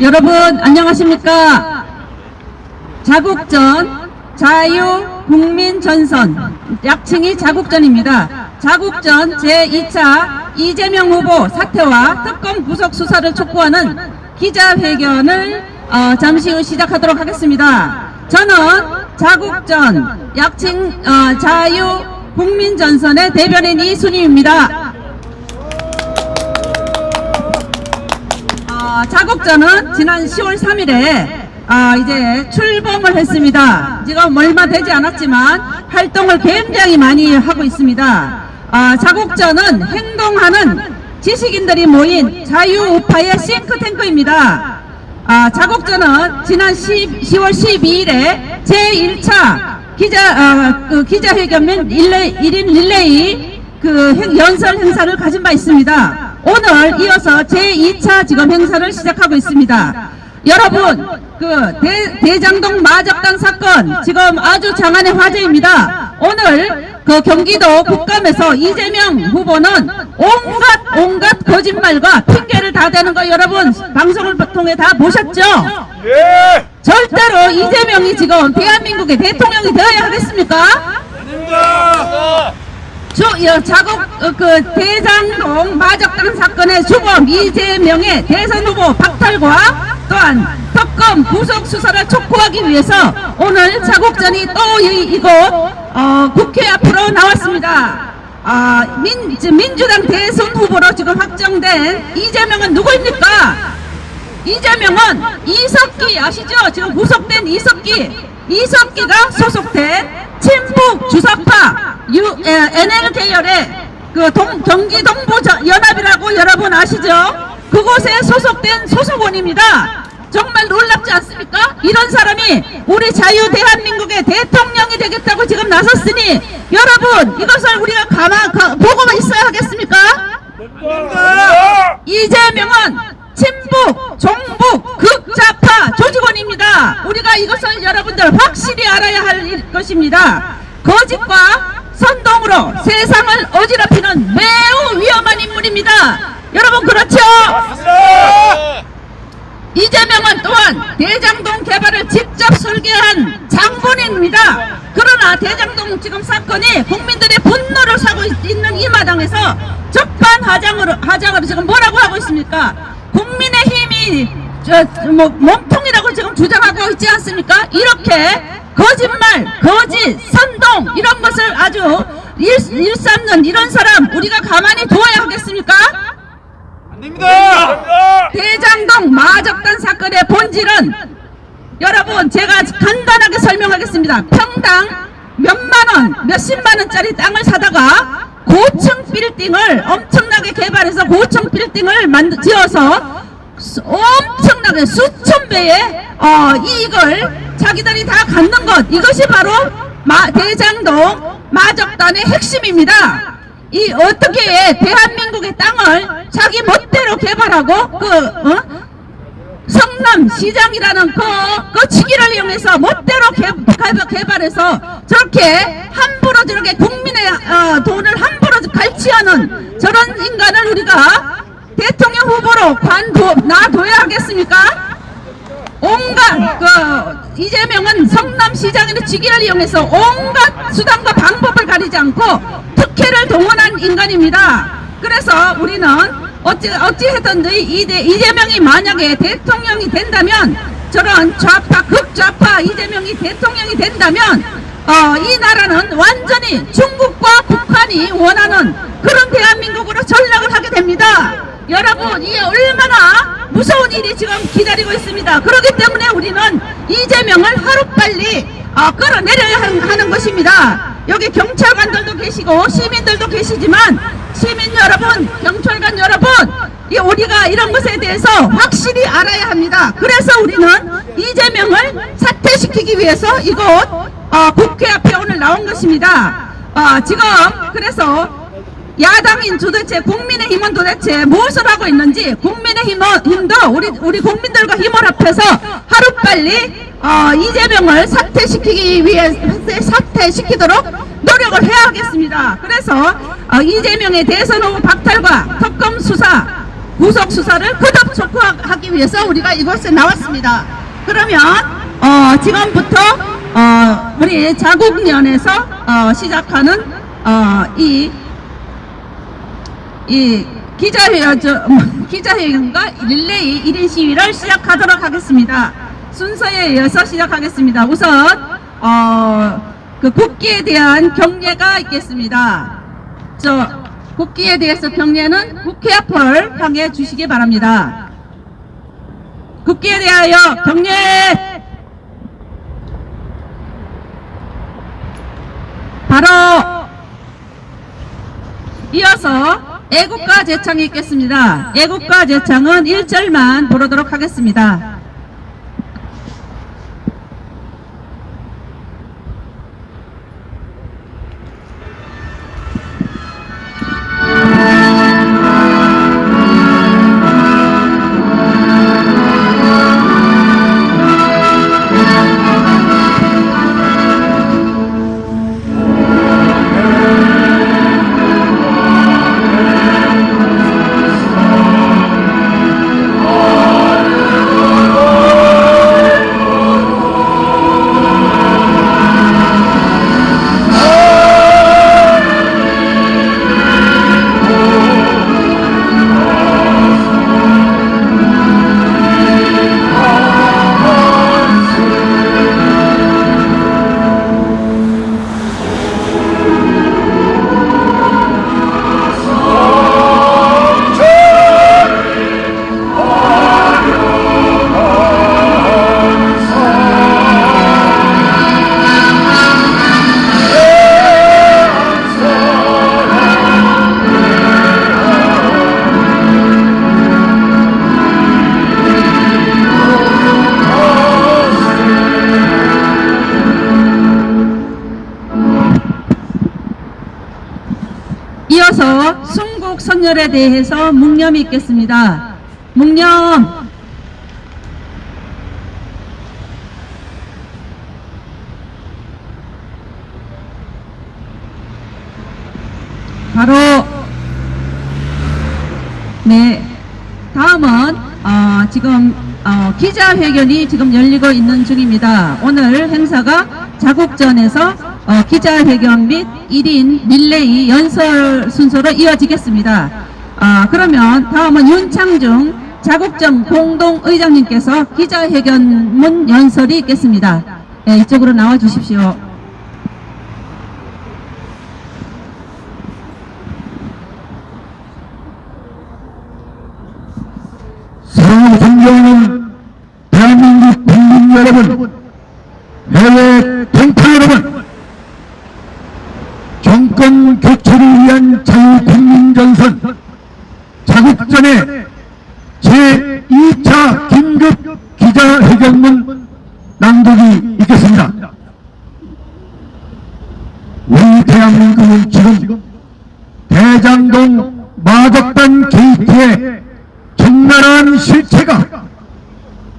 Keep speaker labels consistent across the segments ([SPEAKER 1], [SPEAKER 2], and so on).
[SPEAKER 1] 여러분 안녕하십니까? 자국전 자유국민전선. 약칭이 자국전입니다. 자국전 제2차 이재명 후보 사퇴와 특검 구속 수사를 촉구하는 기자회견을 어, 잠시 후 시작하도록 하겠습니다. 저는 자국전 약칭 어, 자유국민전선의 대변인 이순희입니다 어, 자국전은 지난 10월 3일에 아, 이제 출범을 했습니다. 지금 얼마 되지 않았지만 활동을 굉장히 많이 하고 있습니다. 아, 자국전은 행동하는 지식인들이 모인 자유우파의 싱크탱크입니다. 아, 자국전은 지난 10, 10월 12일에 제1차 기자, 아, 그 기자회견 및 릴레이, 1인 릴레이 그 행- 연설 행사를 가진 바 있습니다. 오늘 이어서 제2차 지금 행사를 시작하고 있습니다. 여러분, 그 대, 대장동 마적단 사건 지금 아주 장안의 화제입니다. 오늘 그 경기도 국감에서 이재명 후보는 온갖 온갖 거짓말과 핑계를 다 대는 거 여러분 방송을 통해 다 보셨죠?
[SPEAKER 2] 예!
[SPEAKER 1] 절대로 이재명이 지금 대한민국의 대통령이 되어야 하겠습니까?
[SPEAKER 2] 아닙니다!
[SPEAKER 1] 주, 여, 자국 어, 그 대장동 마적당 사건의 주범 이재명의 대선 후보 박탈과 또한 특검 구속 수사를 촉구하기 위해서 오늘 자국전이 또 이, 이곳 어, 국회 앞으로 나왔습니다. 아, 민, 지- 민주당 대선 후보로 지금 확정된 이재명은 누구입니까? 이재명은 이석기 아시죠? 지금 구속된 이석기 이석기가 소속된 친북 주사파 유, 에, NL 계열의 그 동, 경기 동부 저- 연합이라고 여러분 아시죠? 그곳에 소속된 소속원입니다. 정말 놀랍지 않습니까? 이런 사람이 우리 자유 대한민국의 대통령이 되겠다고 지금 나섰으니 여러분 이것을 우리가 가만 가, 보고만 있어야 하겠습니까? 이재명은 친북, 종북, 극좌파 조직원입니다. 우리가 이것을 여러분들 확실히 알아야 할 일- 것입니다. 거짓과 선동으로 세상을 어지럽히는 매우 위험한 인물입니다. 여러분 그렇죠? 이재명은 또한 대장동 개발을 직접 설계한 장본인입니다. 그러나 대장동 지금 사건이 국민들의 분노를 사고 있- 있는 이 마당에서 적반하장으로 하장으로 지금 뭐라고 하고 있습니까? 국민의 힘이 저, 뭐 몸통이라고 지금 주장하고 있지 않습니까? 이렇게 거짓말, 거짓, 선동 이런 것을 아주 일, 일삼는 이런 사람 우리가 가만히 두어야 하겠습니까?
[SPEAKER 2] 아닙니다!
[SPEAKER 1] 대장동 마적단 사건의 본질은 여러분 제가 간단하게 설명하겠습니다. 평당 몇만원, 몇십만원짜리 땅을 사다가 고층 빌딩을 엄청나게 개발해서 고층 빌딩을 만들, 지어서 수- 엄청나게 수천 배의 어, 이익을 자기들이 다 갖는 것 이것이 바로 마, 대장동 마적단의 핵심입니다. 이 어떻게 대한민국의 땅을 자기 멋대로 개발하고 그 어? 성남 시장이라는 그, 그 치기를 이용해서 멋대로 개, 개발해서 저렇게 함부로 저렇게 국민의 어, 돈을 함부로 갈취하는 저런 인간을 우리가 대통령 후보로 관둬 놔둬야 하겠습니까? 온갖 그 이재명은 성남시장의 직위를 이용해서 온갖 수단과 방법을 가리지 않고 특혜를 동원한 인간입니다. 그래서 우리는 어찌 어찌했든지 이재, 이재명이 만약에 대통령이 된다면 저런 좌파 극좌파 이재명이 대통령이 된다면 어, 이 나라는 완전히 중국과 북한이 원하는 그런 대한민국으로 전락을 하게 됩니다. 여러분 이게 얼마나 무서운 일이 지금 기다리고 있습니다. 그렇기 때문에 우리는 이재명을 하루빨리 어, 끌어내려야 하는, 하는 것입니다. 여기 경찰관들도 계시고 시민들도 계시지만 시민 여러분, 경찰관 여러분, 이 우리가 이런 것에 대해서 확실히 알아야 합니다. 그래서 우리는 이재명을 사퇴시키기 위해서 이곳 어, 국회 앞에 오늘 나온 것입니다. 어, 지금 그래서 야당인 도대체 국민의힘은 도대체 무엇을 하고 있는지 국민의힘도 우리 우리 국민들과 힘을 합해서 하루빨리 어, 이재명을 사퇴시키기 위해 사퇴시키도록 노력을 해야 하겠습니다. 그래서 어, 이재명의 대선 후보 박탈과 특검 수사 구속 수사를 거듭 촉구하기 위해서 우리가 이곳에 나왔습니다. 그러면 어, 지금부터 어, 우리 자국련에서 어, 시작하는 어, 이, 이 기자회견, 저, 기자회견과 릴레이 1인 시위를 시작하도록 하겠습니다. 순서에 이어서 시작하겠습니다. 우선 어, 그 국기에 대한 경례가 있겠습니다. 저 국기에 대해서 경례는 국회 앞을 향해 주시기 바랍니다. 국기에 대하여 경례! 바로 이어서 애국가 제창이 있겠습니다. 애국가 제창은 1절만 부르도록 하겠습니다. 대해서 묵념이 있겠습니다. 묵념 바로 네 다음은 어, 지금 어, 기자회견이 지금 열리고 있는 중입니다. 오늘 행사가 자국전에서 어, 기자회견 및 1인 릴레이 연설 순서로 이어지겠습니다. 아, 그러면 다음은 윤창중 자국전 공동의장님께서 기자회견문 연설이 있겠습니다. 네, 이쪽으로 나와 주십시오.
[SPEAKER 3] 사랑하고 존경하는 대한민국 국민 여러분, 해외 동포 여러분, 정권 교체를 위한 자유국민전선 자국전의 제 2차 긴급 기자회견문 낭독이 있겠습니다. 우리 대한민국은 지금 대장동 마적단 게이트에 적나라한 실체가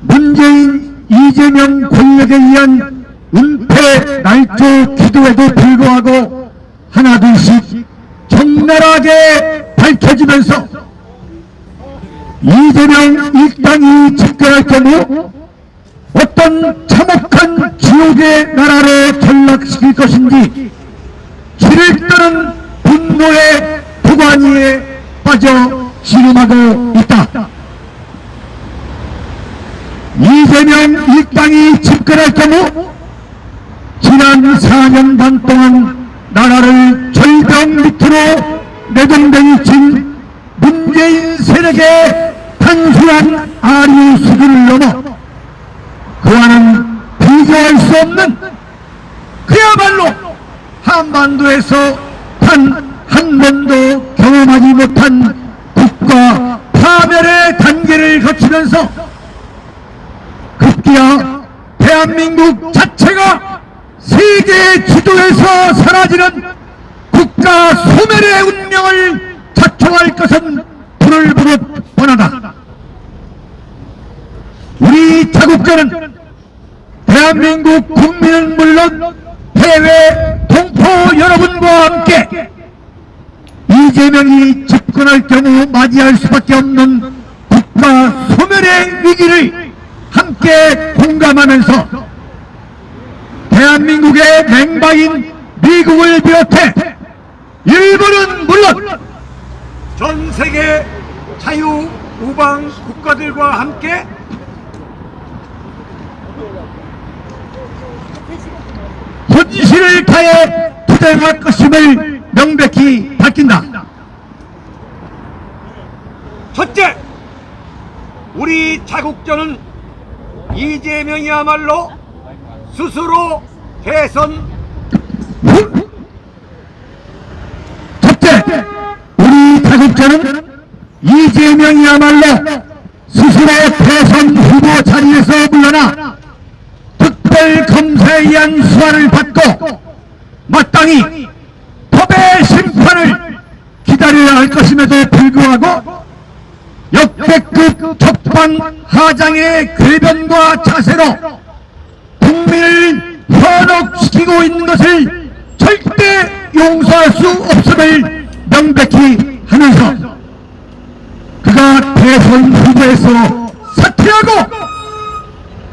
[SPEAKER 3] 문재인 이재명 권력에 의한 은폐 날조 기도에도 불구하고 하나둘씩 적나라하게 밝혀지면서 이재명 일당이 집권할 경우 어떤 참혹한 지옥의 나라로 전 현혹시키고 있는 것을 절대 용서할 수 없음을 명백히 하면서 그가 대선 후보에서 사퇴하고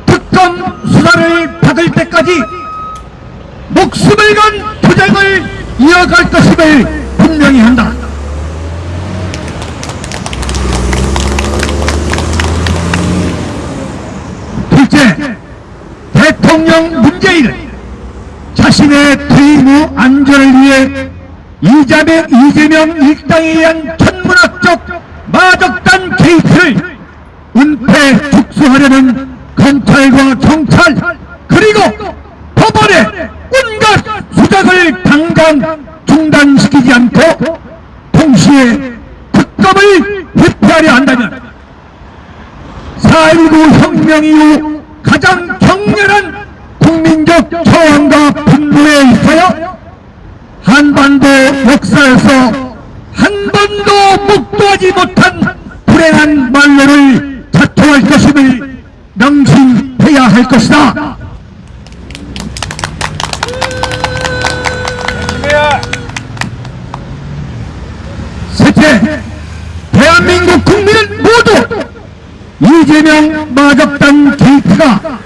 [SPEAKER 3] 특검 수사를 받을 때까지 목숨을 건 투쟁을 이어갈 것임을 분명히 한다. 둘째, 대통령 문재인은 자신의 퇴임 후 안전을 위해 이재명, 이재명 일당에 의한 천문학적 마적단 케이스를 은폐 축소하려는 검찰과 경찰 그리고 법원의 온갖 수작을 당장 중단시키지 않고 동시에 특검을 회피하려 한다면 4.19 혁명 이후 가장 격렬한 국민적 저항과 분노에 있어요 한반도 역사에서 한 번도 목도하지 못한 불행한 말로를 자초할 것임을 명심해야 할 것이다. 셋째, 대한민국 국민은 모두 이재명 마적단 게이트가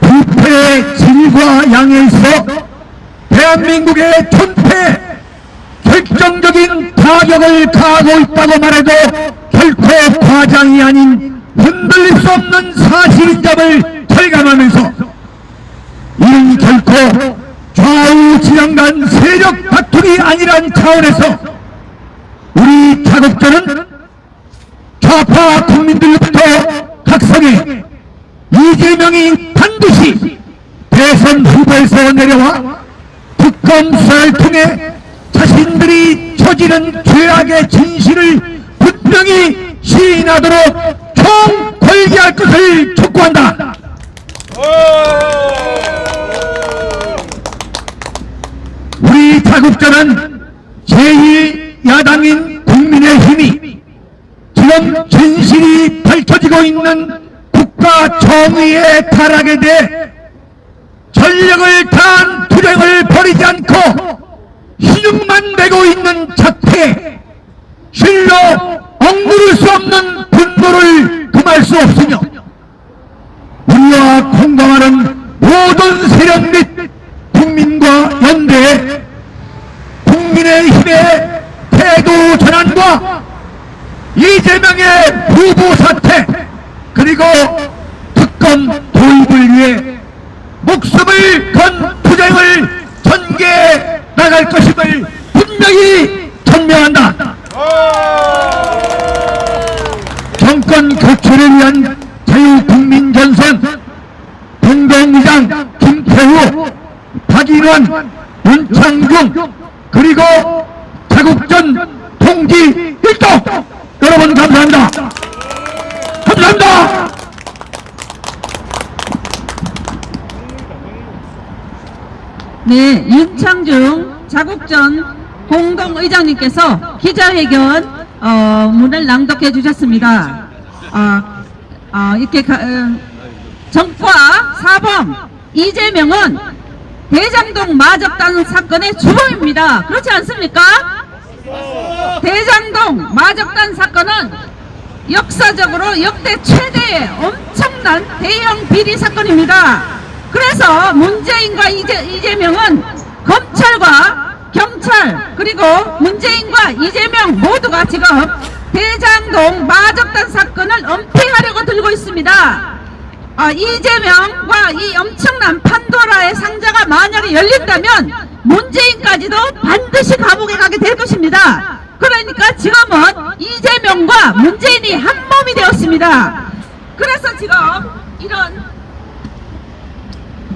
[SPEAKER 3] 부패의 질과 양에 있어 대한민국의 존폐 타격을 가하고 있다고 말해도 결코 과장이 아닌 흔들릴 수 없는 사실인 점을 절감하면서 이는 결코 좌우 진영 간 세력 다툼이 아니란 차원에서 우리 자국전은 좌파 국민들로부터 각성해 이재명이 반드시 대선 후보에서 내려와 특검 수사를 통해 자신들이 저지른 죄악의 진실을 분명히 시인하도록 총궐기할 것을 촉구한다. 우리 자국전은 제1야당인 국민의힘이 지금 진실이 밝혀지고 있는 국가 정의의 타락에 대해 전력을 다한 투쟁을 벌이지 않고 희죽만 내고 있는 자태에 실로 억누를 수 없는 분노를 금할 수 없으며 우리와 공감하는 모든 세력 및 국민과 연대해 국민의 힘의 태도 전환과 이재명의 후보 사퇴 그리고 특검 도입을 위해 목숨을 건 투쟁을 전개해 나갈 것임을 분명히 전명한다. 정권 교체를 위한 자유국민전선 공동의장 김태후, 박인원, 윤창중 그리고 자국전 통지 일동 여러분 감사합니다. 감사합니다.
[SPEAKER 1] 네, 윤창중 자국전 공동의장님께서 기자회견 어, 문을 낭독해 주셨습니다. 아, 아, 이렇게 가, 어, 정과 사범 이재명은 대장동 마적단 사건의 주범입니다. 그렇지 않습니까? 대장동 마적단 사건은 역사적으로 역대 최대의 엄청난 대형 비리 사건입니다. 그래서 문재인과 이재, 이재명은 검찰과 경찰 그리고 문재인과 이재명 모두가 지금 대장동 마적단 사건을 은폐하려고 들고 있습니다. 아, 이재명과 이 엄청난 판도라의 상자가 만약에 열린다면 문재인까지도 반드시 감옥에 가게 될 것입니다. 그러니까 지금은 이재명과 문재인이 한 몸이 되었습니다. 그래서 지금 이런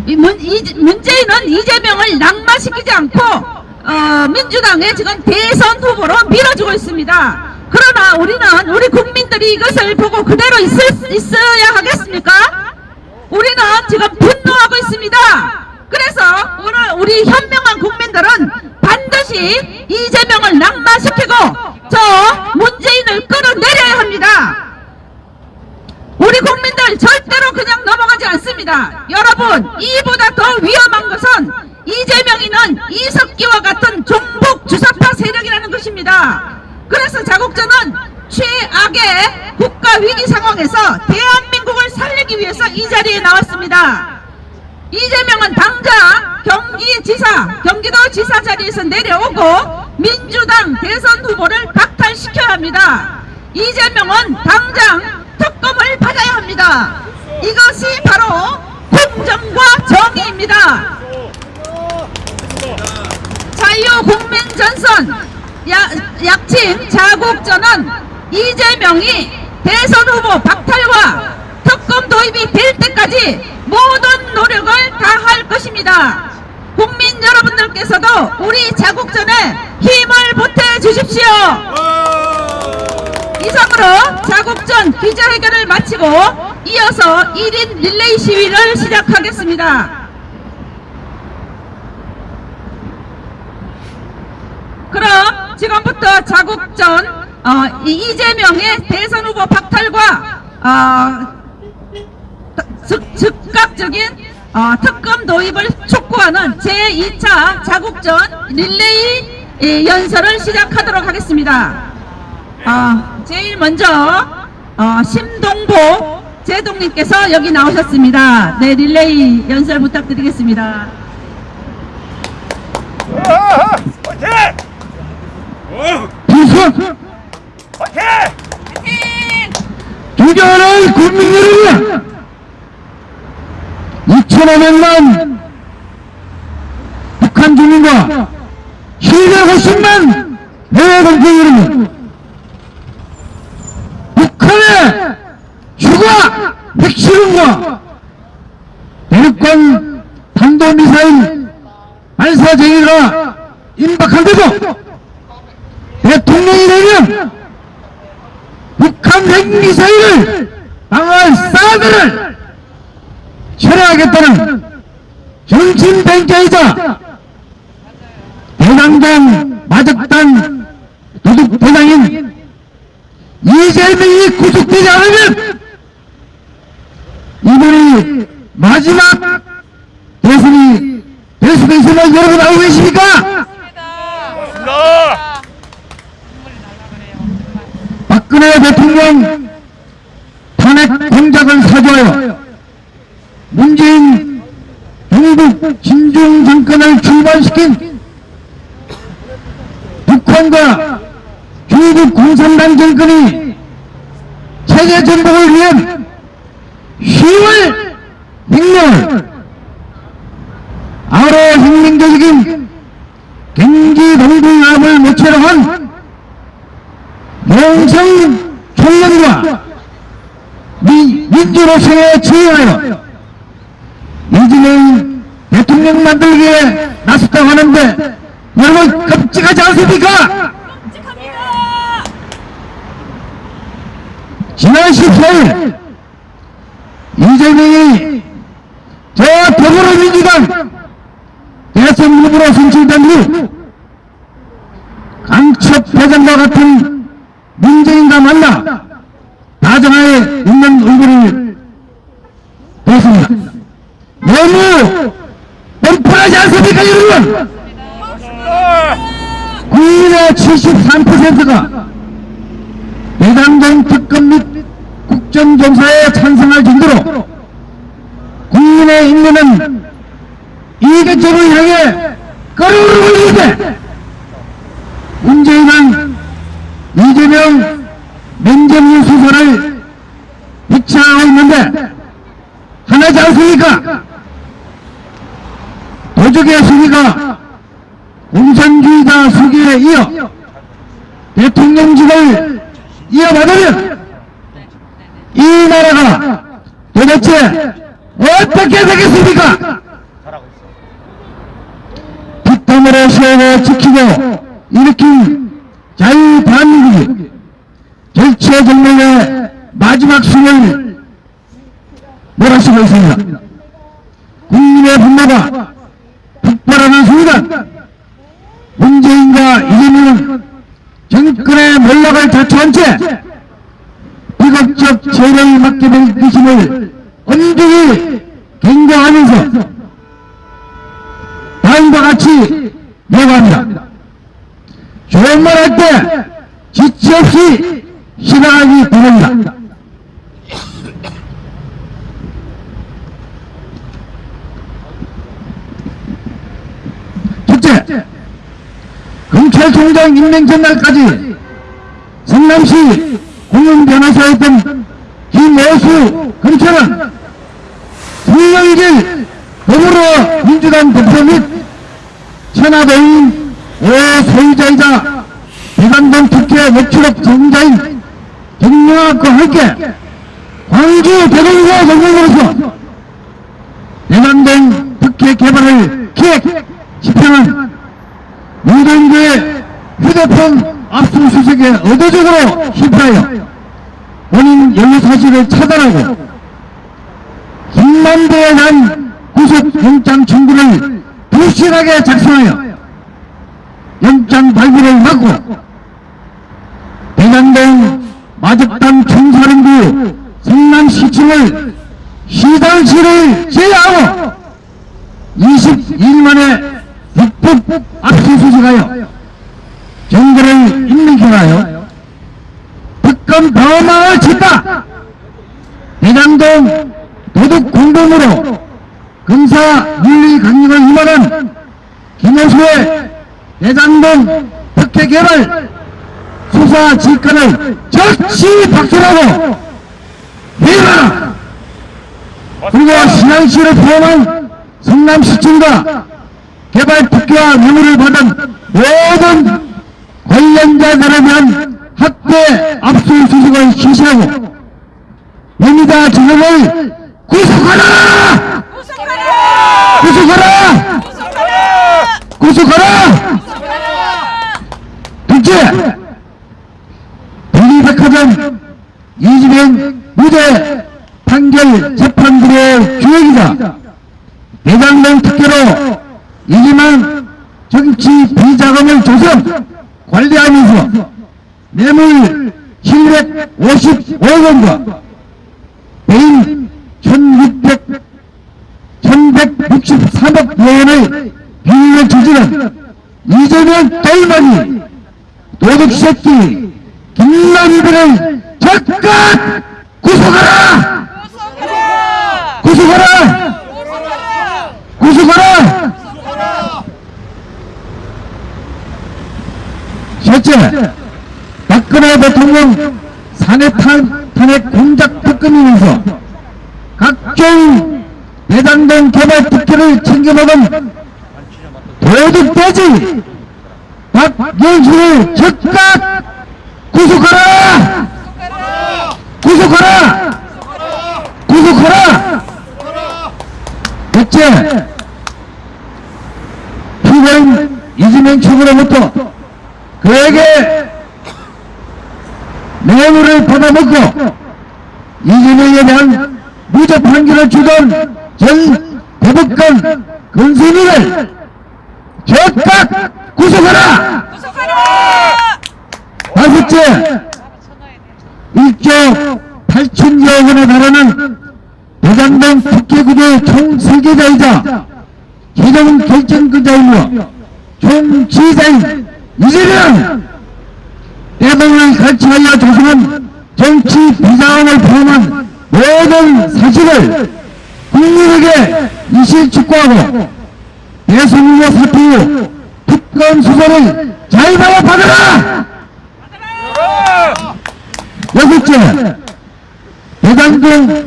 [SPEAKER 1] 이 문, 이, 문재인은 이재명을 낙마시키지 않고 어, 민주당의 지금 대선 후보로 밀어주고 있습니다. 그러나 우리는 우리 국민들이 이것을 보고 그대로 있을, 있어야 하겠습니까? 우리는 지금 분노하고 있습니다. 그래서 오늘 우리 현명한 국민들은 반드시 이재명을 낙마시키고 저 문재인을 끌어내려야 합니다. 우리 국민들 절대로 그냥 넘어가지 않습니다. 여러분 이보다 더 위험한 것은 이재명이는 이석기와 같은 종북 주사파 세력이라는 것입니다. 그래서 자국전은 최악의 국가 위기 상황에서 대한민국을 살리기 위해서 이 자리에 나왔습니다. 이재명은 당장 경기지사, 경기도지사 자리에서 내려오고 민주당 대선 후보를 박탈시켜야 합니다. 이재명은 당장 특검을 받아야 합니다. 이것이 바로 공정과 정의입니다. 자유국민전선 야- 약칭 자국전은 이재명이 대선 후보 박탈과 특검 도입이 될 때까지 모든 노력을 다할 것입니다. 국민 여러분들께서도 우리 자국전에 힘을 보태 주십시오. 이상으로 자국전 기자회견을 마치고 이어서 1인 릴레이 시위를 시작하겠습니다. 그럼 지금부터 자국전 어, 이 이재명의 대선 후보 박탈과 어, 즉, 즉각 적인 어, 특검 도입을 촉구하는 제2차 자국전 릴레이 예, 연설을 시작하도록 하겠습니다. 어, 제일 먼저 어, 심동보 제동님께서 여기 나오셨습니다. 네, 릴레이 연설 부탁드리겠습니다.
[SPEAKER 2] 화이팅!
[SPEAKER 4] 비서
[SPEAKER 2] 화이팅!
[SPEAKER 4] 존경하는 국민 여러분 2,500만 북한 주민과 750만 해외 동포 여러분 북한의 핵실험과 대륙간 탄도미사일 발사쟁이가 임박한데도 대통령이 되면 북한 핵미사일을 방어할 사드를 철회하겠다는 정신뱅자이자 대장동 마적단 도둑 대장인 이재명이 구속되지 않으면 이번이 마지막 대선이 될 수도 있음을 여러분 알고 계십니까?
[SPEAKER 2] 나
[SPEAKER 4] 박근혜 대통령 탄핵 공작을 사주하여 문재인 경북 진중 정권을 출발시킨 북한과 중국 공산당 정권이 체제 전복을 위한 10월 혁명을 아로 혁명적인 경기 동북압을 모체로 한 영성 총련과 미, 민주노총에 지휘하여 이재명 대통령 만들기에 나섰다고 하는데 여러분 끔찍하지 않습니까? 지난 14일 이재명이 저 더불어민주당 대선 후보로 선출된 후 강첩 회장과 같은 문재인과 만나 다정하에 있는 얼굴을 보였습니다. 너무 뻔뻔하지 않습니까 여러분? 국민의 73%가 대장동 특검 및 국정조사에 찬성할 정도로 국민의 인내는 이개점을 향해 끌어오르고 있는데 문재인은 이재명 민정인 수사를 비치하고 있는데 하나지 않습니까? 도적의 수기가 공산주의자 수기에 이어 대통령직을 이어받으면 이 나라가 도대체 어떻게 되겠습니까? 뒷담으로 세워 지키고 일으킨 자유 대한민국이 절체절명의 마지막 숨을 몰아쉬고 있습니다. 국민의 분노가 폭발하는 순간 문재인과 이재명은 정권의 몰락을 자초한 채 비극적 죄를 맡게 될 것임을 엄중히 경고하면서 다음과 같이 예고합니다. 좋은 말 할 때 지체 없이 실행하기 바랍니다. 첫째, 검찰총장 임명 전날까지 성남시 공영변호사였던 김여수 검찰은 김영길 더불어 민주당 대표 및 천하대인 오소유자이자 대관동 특혜 녹취록 전자인 정영학과 함께 광주 대동사 전공으로서 대관동 특혜 개발을 기획 집행한 문동교의 휴대폰 압수수색에 의도적으로 실패하여 본인 연루 사실을 차단 하고 김만배에 대한 구속영장 청구를 부실하게 작성하여 영장 발부를 막고 대장동 마적당 총사령부 성남시청을 시장실을 제외하고 22일 만에 불법 압수수색하여 정부를 임명해하여 특검 범망을 쳤다. 대장동 도둑 공범으로 검사 윤리 강력을 임하는 김호수의 대장동 특혜 개발 수사 직권을 적시 박살하고 회유하라. 그리고 신양시를 포함한 성남시청과 개발 특혜와 뇌물을 받은 모든 관련자들에 대한 학대 압수수색을 실시하고 명의자 주범을 구속하라! 구속하라! 구속하라! 둘째, 분리백화점 이재명 무죄 판결 재판부의 주역이자 대장동 특혜로 이기만 정치 비자금을 조성 관리하면서 뇌물 755억 원과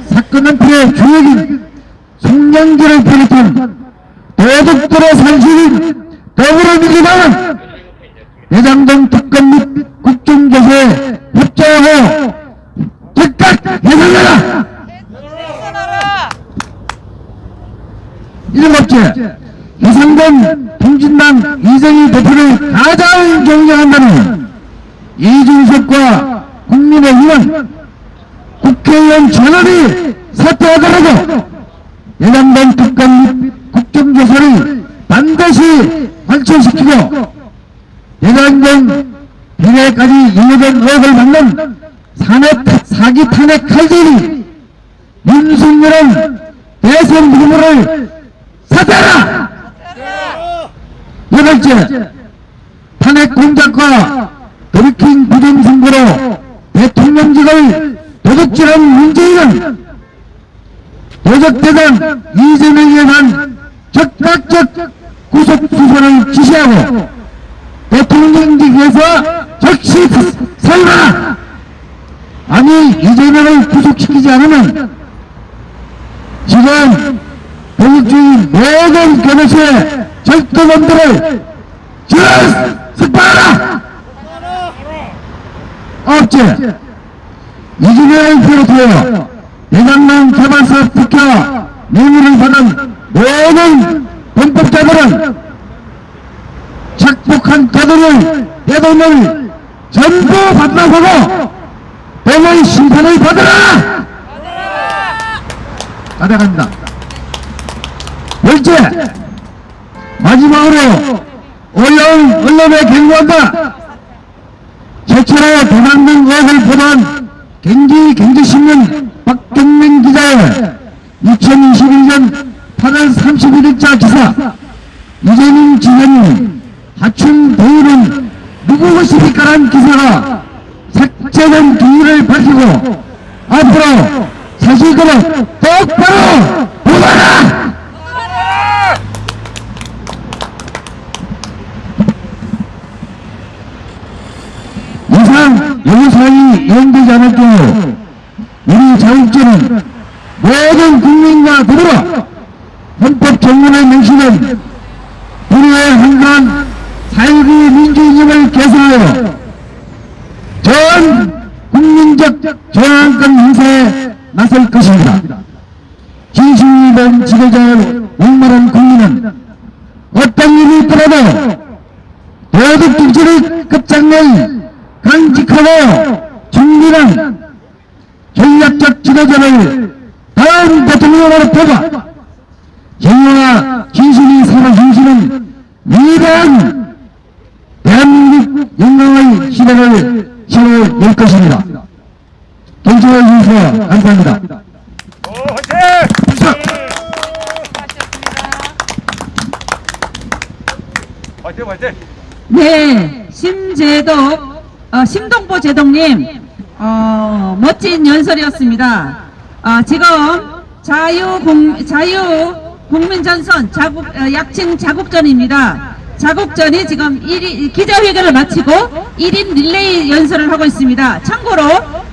[SPEAKER 4] 사건은 피해 주역인 송영길을 비롯한 도둑들의 상식인 더불어민주당 대장동 Tanggini Pradana Dari Tujuri Kecanggai
[SPEAKER 1] 있습니다. 어, 지금 자유공, 자유국민전선 자국, 어, 약칭 자국전입니다. 자국전이 지금 1, 기자회견을 마치고 1인 릴레이 연설을 하고 있습니다. 참고로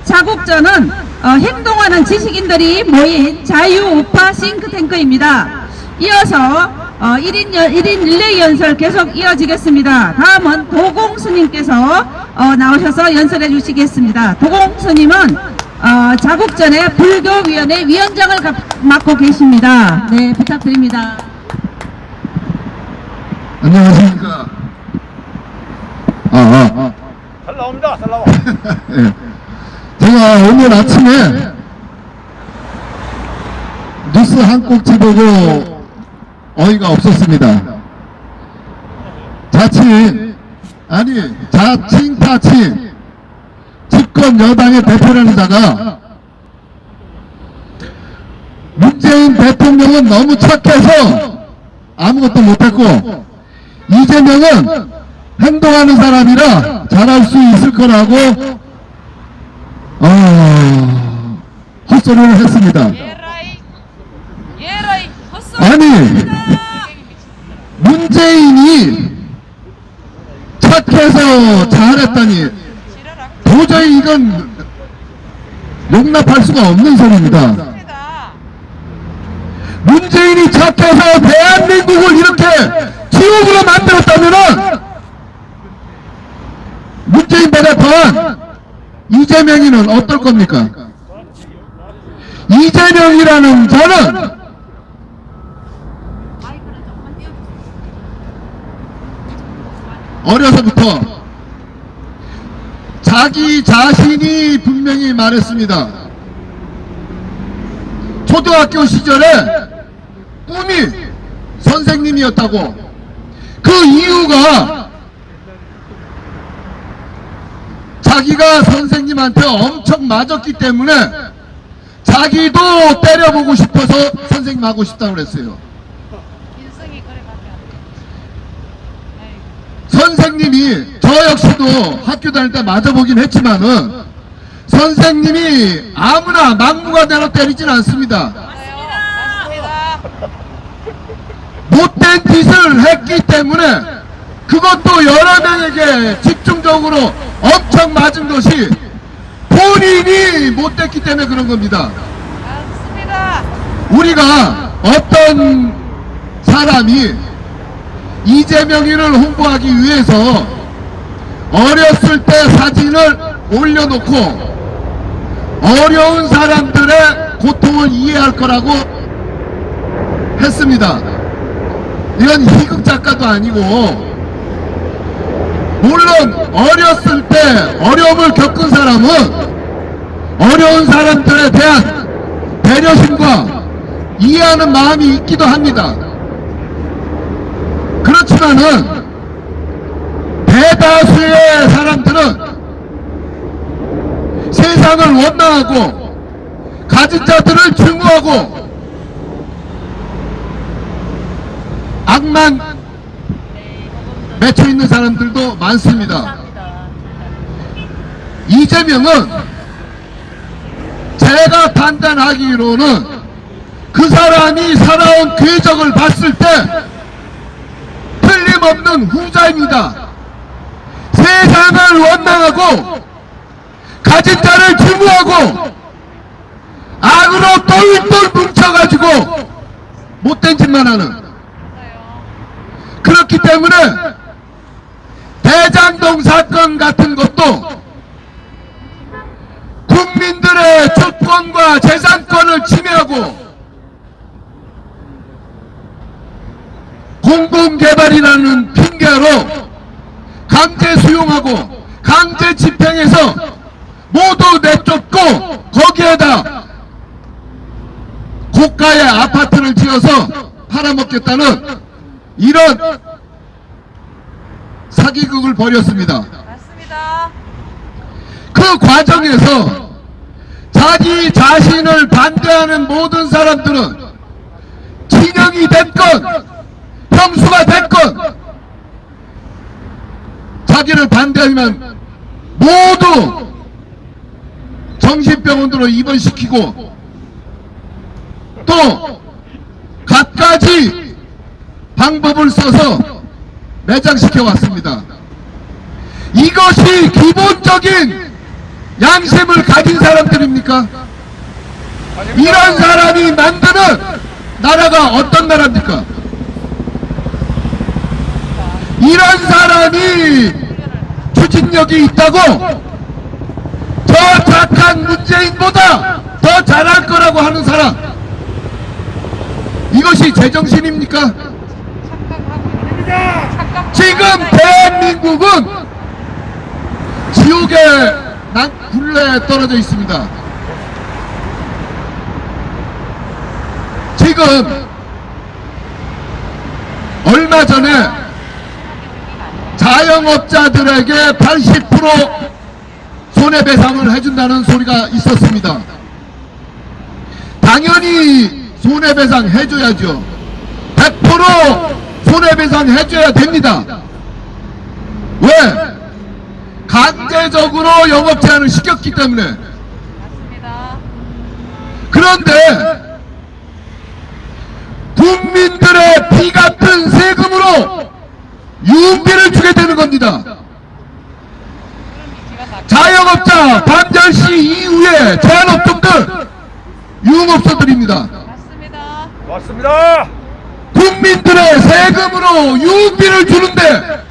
[SPEAKER 1] 자국전은 어, 행동하는 지식인들이 모인 자유우파 싱크탱크입니다. 이어서 어, 1인, 연, 1인 릴레이 연설 계속 이어지겠습니다. 다음은 도공 스님께서 어, 나오셔서 연설해 주시겠습니다. 도공 스님은 어, 자국전에 불교위원회 위원장을 맡고 계십니다. 네, 부탁드립니다.
[SPEAKER 4] 안녕하십니까. 아, 아, 아.
[SPEAKER 2] 잘 나옵니다. 잘 나와.
[SPEAKER 4] 네. 제가 오늘 아침에 뉴스 한 꼭지 보고 어이가 없었습니다. 자칭, 아니, 자칭 타칭. 집권 여당의 대표라는자가 문재인 대통령은 너무 착해서 아무것도 못했고 이재명은
[SPEAKER 2] 행동하는 사람이라 잘할 수 있을 거라고 어, 헛소리를 했습니다. 아니 문재인이 착해서 잘했다니 도저히 이건 용납할 수가 없는 소리입니다. 문재인이 착해서 대한민국을 이렇게 지옥으로 만들었다면은 문재인보다 더한 이재명이는 어떨 겁니까? 이재명이라는 저는 어려서부터 자기 자신이 분명히 말했습니다. 초등학교 시절에 꿈이 선생님이었다고. 그 이유가 자기가 선생님한테 엄청 맞았기 때문에 자기도 때려보고 싶어서 선생님 하고 싶다고 그랬어요. 선생님이 저 역시도 학교 다닐 때 맞아보긴 했지만은 선생님이 아무나 막무가내로 때리진 않습니다. 못된 짓을 했기 때문에 그것도 여러 명에게 집중적으로 엄청 맞은 것이 본인이 못됐기 때문에 그런 겁니다. 우리가 어떤 사람이 이재명이를 홍보하기 위해서 어렸을 때 사진을 올려놓고 어려운 사람들의 고통을 이해할 거라고 했습니다. 이건 희극 작가도 아니고 물론 어렸을 때 어려움을 겪은 사람은 어려운 사람들에 대한 배려심과 이해하는 마음이 있기도 합니다. 그렇지만은 대다수의 사람들은 세상을 원망하고 가진 자들을 증오하고 악만 맺혀 있는 사람들도 많습니다. 이재명은 제가 판단하기로는 그 사람이 살아온 궤적을 봤을 때 틀림없는 후자입니다. 세상을 원망하고 가진 자를 증오하고 악으로 똘똘 뭉쳐가지고 못된 짓만 하는. 그렇기 때문에 대장동 사건 같은 것도 국민들의 주권과 재산권을 침해하고 공공개발이라는 핑계로 강제 수용하고 강제 집행해서 모두 내쫓고 거기에다 고가의 아파트를 지어서 팔아먹겠다는 이런 사기극을 벌였습니다.
[SPEAKER 5] 맞습니다
[SPEAKER 2] 그 과정에서 자기 자신을 반대하는 모든 사람들은 진영이 됐건 형수가 됐건 자기를 반대하면 모두 정신병원으로 입원시키고 또 갖가지 방법을 써서 매장시켜 왔습니다. 이것이 기본적인 양심을 가진 사람들입니까? 이런 사람이 만드는 나라가 어떤 나라입니까? 이런 사람이 추진력이 있다고 저 착한 문재인보다 더 잘할 거라고 하는 사람 이것이 제정신입니까? 지금 대한민국은 지옥의 난 굴레에 떨어져 있습니다. 지금 얼마 전에 자영업자들에게 80% 손해배상을 해준다는 소리가 있었습니다. 당연히 손해배상 해줘야죠. 100% 손해배상 해줘야 됩니다. 왜? 강제적으로 영업 제한을 시켰기 때문에. 그런데 국민들의 피 같은 세금으로 유흥비를 주게 되는 겁니다. 자영업자 밤 10시 이후에 제한업종들 유흥업소들입니다.
[SPEAKER 6] 맞습니다.
[SPEAKER 7] 맞습니다.
[SPEAKER 2] 국민들의 세금으로 유흥비를 주는데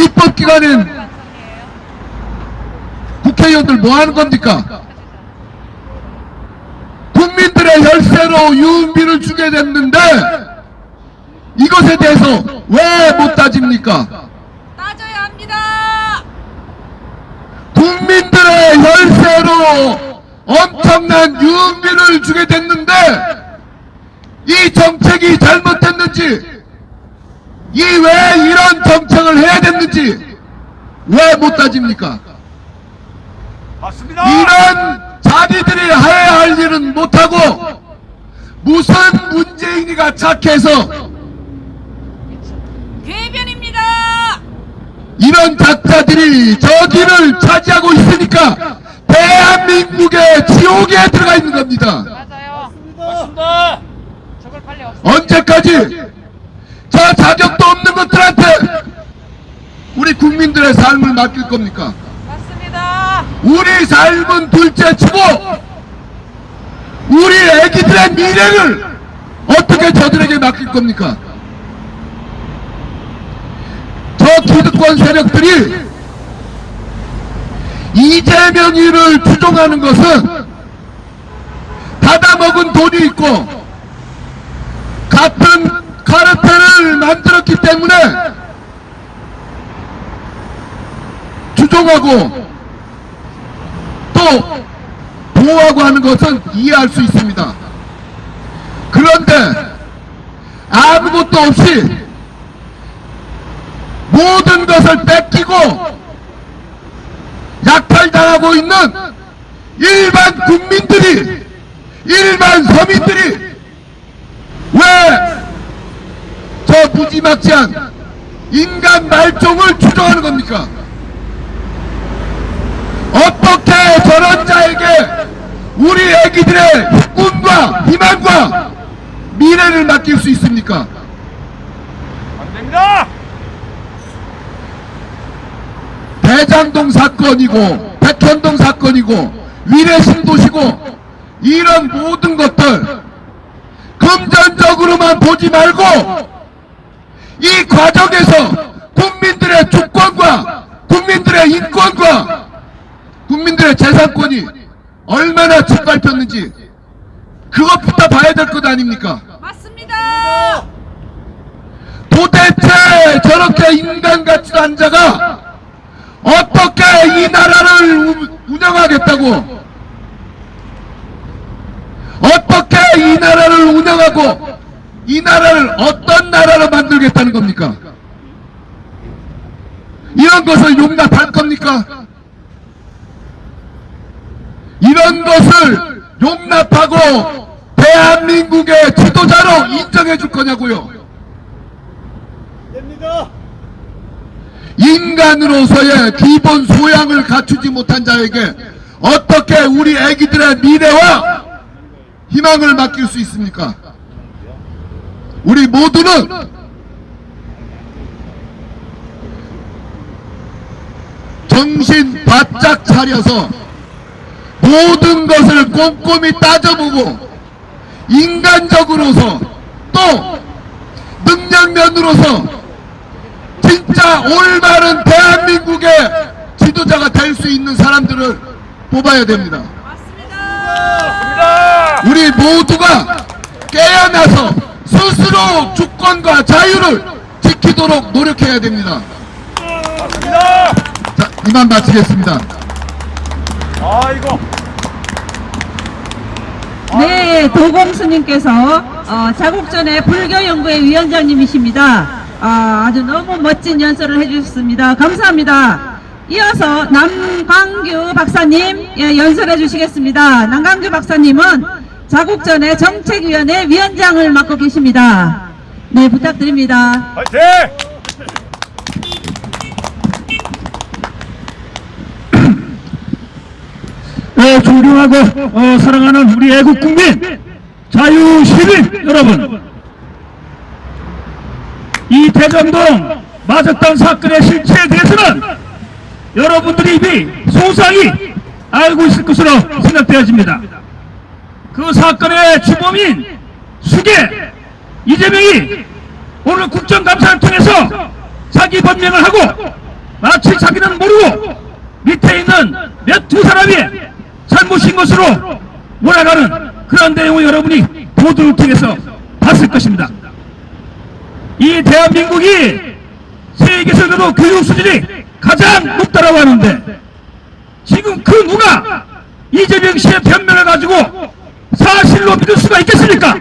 [SPEAKER 2] 입법기관인. 국회의원들 뭐 하는 겁니까? 국민들의 혈세로 유흥비를 주게 됐는데 이것에 대해서 왜 못 따집니까?
[SPEAKER 6] 따져야 합니다.
[SPEAKER 2] 국민들의 혈세로 엄청난 유흥비를 주게 됐는데 이 정책이 잘못됐는지 이 왜 이런 정책을 해야 됐는지 왜 못 따집니까?
[SPEAKER 7] 맞습니다.
[SPEAKER 2] 이런 자기들이 해야 할 일은 못하고 무슨 문재인이가 착해서
[SPEAKER 6] 대변입니다.
[SPEAKER 2] 이런 작자들이 저기를 차지하고 있으니까 대한민국의 지옥에 들어가 있는 겁니다.
[SPEAKER 6] 맞아요.
[SPEAKER 7] 맞습니다.
[SPEAKER 6] 저걸 빨리.
[SPEAKER 2] 언제까지 저 자격도 없는 것들한테 우리 국민들의 삶을 맡길 겁니까?
[SPEAKER 6] 맞습니다.
[SPEAKER 2] 우리 삶은 둘째치고 우리 애기들의 미래를 어떻게 저들에게 맡길 겁니까? 저 기득권 세력들이 이재명이를 추종하는 것은 받아먹은 돈이 있고 같은 카르텔을 만들었기 때문에 추종하고 또 보호하고 하는 것은 이해할 수 있습니다. 그런데 아무것도 없이 모든 것을 뺏기고 약탈당하고 있는 일반 국민들이 일반 서민들이 왜 저 무지막지한 인간 말종을 추종하는 겁니까? 어떻게 저런 자에게 우리 애기들의 꿈과 희망과 미래를 맡길 수 있습니까?
[SPEAKER 7] 안 됩니다.
[SPEAKER 2] 대장동 사건이고 백현동 사건이고 위례 신도시고 이런 모든 것들 금전적으로만 보지 말고 이 과정에서 국민들의 주권과 국민들의 인권과 국민들의 재산권이 얼마나 짓밟혔는지 그것부터 봐야 될 것 아닙니까?
[SPEAKER 6] 맞습니다.
[SPEAKER 2] 도대체 저렇게 인간 같지도 않은 자가 어떻게 이 나라를 우- 운영하겠다고 어떻게 이 나라를 운영하고 이 나라를 어떤 나라로 만들겠다는 겁니까? 이런 것을 용납할 겁니까? 이런 것을 용납하고 대한민국의 지도자로 인정해 줄 거냐고요?
[SPEAKER 7] 됩니다.
[SPEAKER 2] 인간으로서의 기본 소양을 갖추지 못한 자에게 어떻게 우리 애기들의 미래와 희망을 맡길 수 있습니까? 우리 모두는 정신 바짝 차려서 모든 것을 꼼꼼히 따져보고 인간적으로서 또 능력면으로서 진짜 올바른 대한민국의 지도자가 될 수 있는 사람들을 뽑아야 됩니다.
[SPEAKER 7] 맞습니다.
[SPEAKER 2] 우리 모두가 깨어나서 스스로 주권과 자유를 지키도록 노력해야 됩니다.
[SPEAKER 7] 맞습니다.
[SPEAKER 2] 자, 이만 마치겠습니다.
[SPEAKER 7] 아이고.
[SPEAKER 1] 네, 도공스님께서 어, 자국전의 불교연구회 위원장님이십니다. 아, 아주 너무 멋진 연설을 해주셨습니다. 감사합니다. 이어서 남광규 박사님 예, 연설해 주시겠습니다. 남광규 박사님은 자국전의 정책위원회 위원장을 맡고 계십니다. 네, 부탁드립니다.
[SPEAKER 7] 화이팅!
[SPEAKER 8] 네, 존경하고 어, 사랑하는 우리 애국 국민 자유시민 여러분 이 대전동 마적단 사건의 실체에 대해서는 여러분들이 이미 소상히 알고 있을 것으로 생각되어집니다. 그 사건의 주범인 수계 이재명이 오늘 국정감사를 통해서 자기 변명을 하고 마치 자기는 모르고 밑에 있는 몇 두 사람이 잘못인 것으로 몰아가는 그런 내용을 여러분이 보도를 통해서 봤을 것입니다. 이 대한민국이 세계에서도 교육 수준이 가장 높다라고 하는데 지금 그 누가 이재명 씨의 변명을 가지고 사실로 믿을 수가 있겠습니까?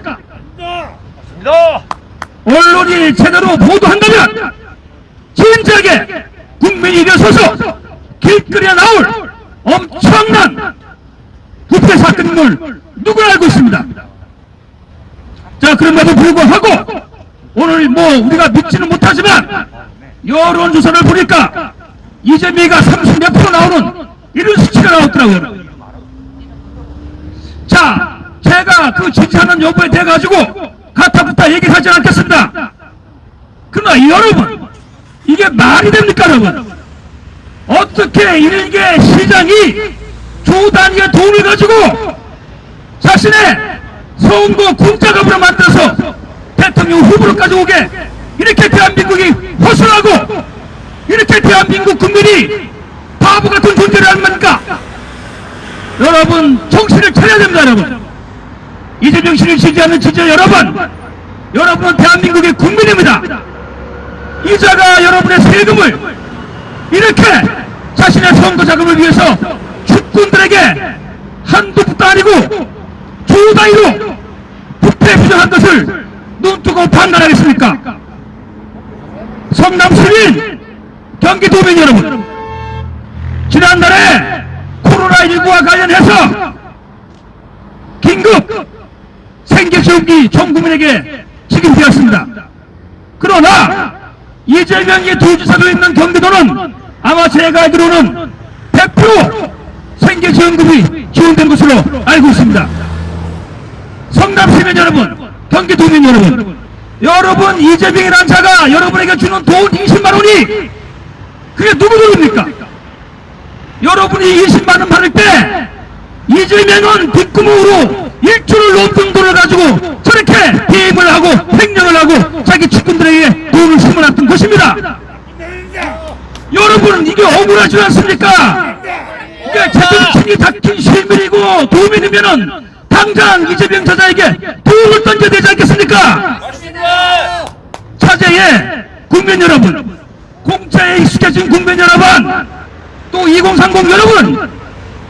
[SPEAKER 2] 맞습니다.
[SPEAKER 8] 언론이 제대로 보도한다면 진작에 국민이 일어서서 길거리에 나올 엄청난 부패 사건임을 누가 알고 있습니다. 자 그럼에도 불구하고 오늘 뭐 우리가 믿지는 못하지만 여론조사를 보니까 이재명이가 30몇 프로 나오는 이런 수치가 나왔더라고요. 자, 제가 그 지지하는 여부에 대해 가지고 가타부타 얘기하지 않겠습니다. 그러나 여러분, 이게 말이 됩니까, 여러분? 어떻게 일개 시장이 조 단위의 돈을 가지고 자신의 선거 공짜갑으로 만들어서 대통령 후보로까지 오게. 이렇게 대한민국이 허술하고 이렇게 대한민국 국민이 바보 같은 존재를 하는 겁니까? 여러분 정신을 차려야 됩니다 여러분. 이재명 씨를 지지하는 지지자 여러분 여러분은 대한민국의 국민입니다. 이자가 여러분의 세금을 이렇게 자신의 선거 자금을 위해서 축군들에게 한두 푼도 아니고 조 단위로 부패 부정한 것을 눈뜨고 판단하겠습니까 성남 시민 경기도민 여러분 지난달에 코로나19와 관련해서 긴급 생계지원기 전 국민에게 지급되었습니다. 그러나 이재명이 도지사로 있는 경기도는 아마 제가 알기로는 100% 생계지원금이 지원된 것으로 알고 있습니다. 성남시민 여러분, 경기 도민 여러분, 여러분 이재명이라는 자가 여러분에게 주는 돈 20만 원이 그게 누구 돈입니까? 여러분이 20만원 받을 때 이재명은 뒷구멍으로 일주를 넘는 돈을 가지고 저렇게 게임을 하고 횡령을 하고 자기 측근들에게 돈을 심어놨던 것입니다. 여러분 이게 억울하지 않습니까? 이게 제정신이 닥친 시민이고 도민이면은 당장 이재명 저자에게 돈을 던져야 되지 않겠습니까? 차제에 국민 여러분, 공짜에 익숙해진 국민 여러분, 또 2030 여러분,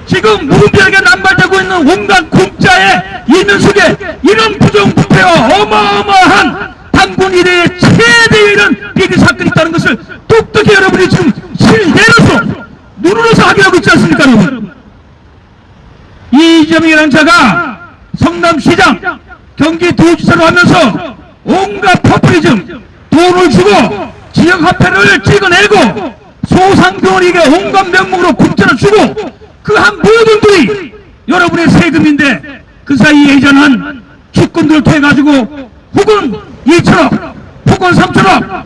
[SPEAKER 8] 지금 무분별하게 남발되고 있는 온갖 공짜의 일면 속에 이런 부정부패와 어마어마한 당군 이래의 최대의 이런 비리 사건이 있다는 것을 똑똑히 여러분이 지금 실내로서 눈으로서 확인하고 있지 않습니까 여러분? 이재명이라는 자가 성남시장 경기 도지사로 하면서 온갖 포퓰리즘 돈을 주고 지역화폐를 찍어내고 소상공인에게 온갖 명목으로 공짜로 주고 그 한 모든 분이 여러분의 세금인데 그 사이에 이전한 주권들을 통해 가지고 혹은 2천억 혹은 3천억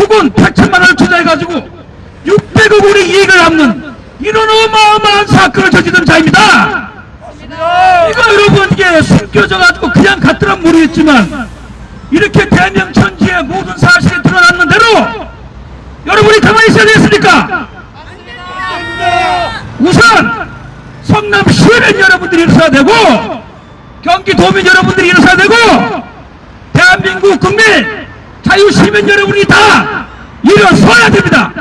[SPEAKER 8] 혹은 8천만 원을 투자해 가지고 600억 원의 이익을 남는 이런 어마어마한 사건을 저지른 자입니다. 이거 여러분 이게 숨겨져가지고 그냥 갔더란 모르겠지만 이렇게 대명천지의 모든 사실이 드러났는 대로 여러분이 가만히 있어야 되겠습니까? 우선 성남 시민 여러분들이 일어서야 되고 경기도민 여러분들이 일어서야 되고 대한민국 국민 자유시민 여러분이 다 일어서야 됩니다.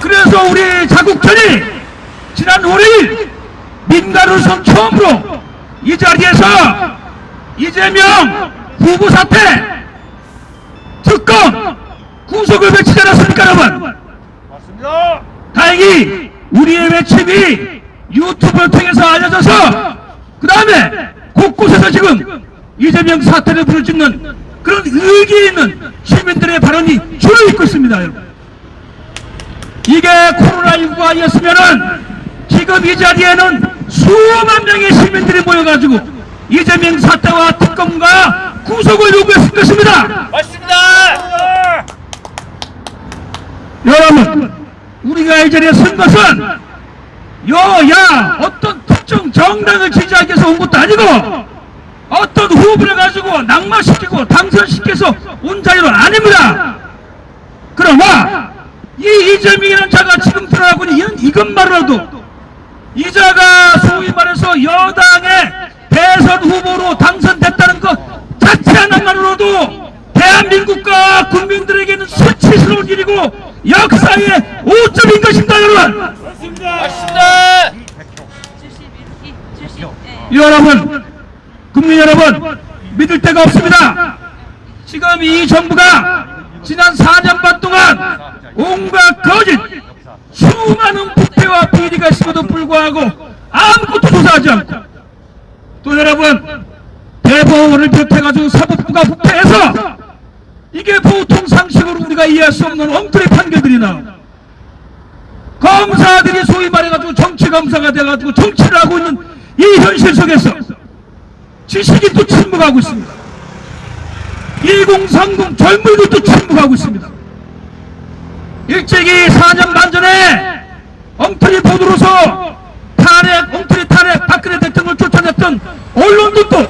[SPEAKER 8] 그래서 우리 자국전이 지난 5일 민가루선 처음으로 이 자리에서 이재명 후보 사태 특검 구속을 외치지 않았습니까 여러분
[SPEAKER 2] 맞습니다.
[SPEAKER 8] 다행히 우리의 외침이 유튜브를 통해서 알려져서 그 다음에 곳곳에서 지금 이재명 사태를 부르짖는 그런 의기 있는 시민들의 발언이 줄을 잇고 있습니다 여러분 이게 코로나19가 아니었으면 은 지금 지금 이 자리에는 수만 명의 시민들이 모여가지고 이재명 사태와 특검과 구속을 요구했을 것입니다.
[SPEAKER 2] 맞습니다.
[SPEAKER 8] 여러분, 우리가 이 자리에 선 것은 여야 어떤 특정 정당을 지지하기 위해서 온 것도 아니고 어떤 후보를 가지고 낙마시키고 당선시켜서 온 자리는 아닙니다. 그러나 이 이재명이라는 자가 지금 드러나고 있는 이- 이것만으로도 이 자가 소위 말해서 여당의 대선 후보로 당선됐다는 것 자체 하나만으로도 대한민국과 국민들에게는 수치스러운 일이고 역사의 오점인 것입니다 여러분
[SPEAKER 2] 맞습니다.
[SPEAKER 9] 72, 70. 예.
[SPEAKER 8] 여러분 국민 여러분 믿을 데가 없습니다 지금 이 정부가 지난 4년 반 동안 온갖 거짓 수많은 부패와 비리가 있음에도 불구하고 아무것도 조사하지 않고 또 여러분 대법원을 비롯해가지고 사법부가 부패해서 이게 보통 상식으로 우리가 이해할 수 없는 엉터리 판결들이 나오 검사들이 소위 말해가지고 정치 검사가 돼가지고 정치를 하고 있는 이 현실 속에서 지식이 또 침묵하고 있습니다. 1030 젊은이도 침묵하고 있습니다. 일찍이 4년 반 전에 엉터리 보도로서 탄핵, 엉터리 탄핵 박근혜 대통령을 쫓아냈던 언론들도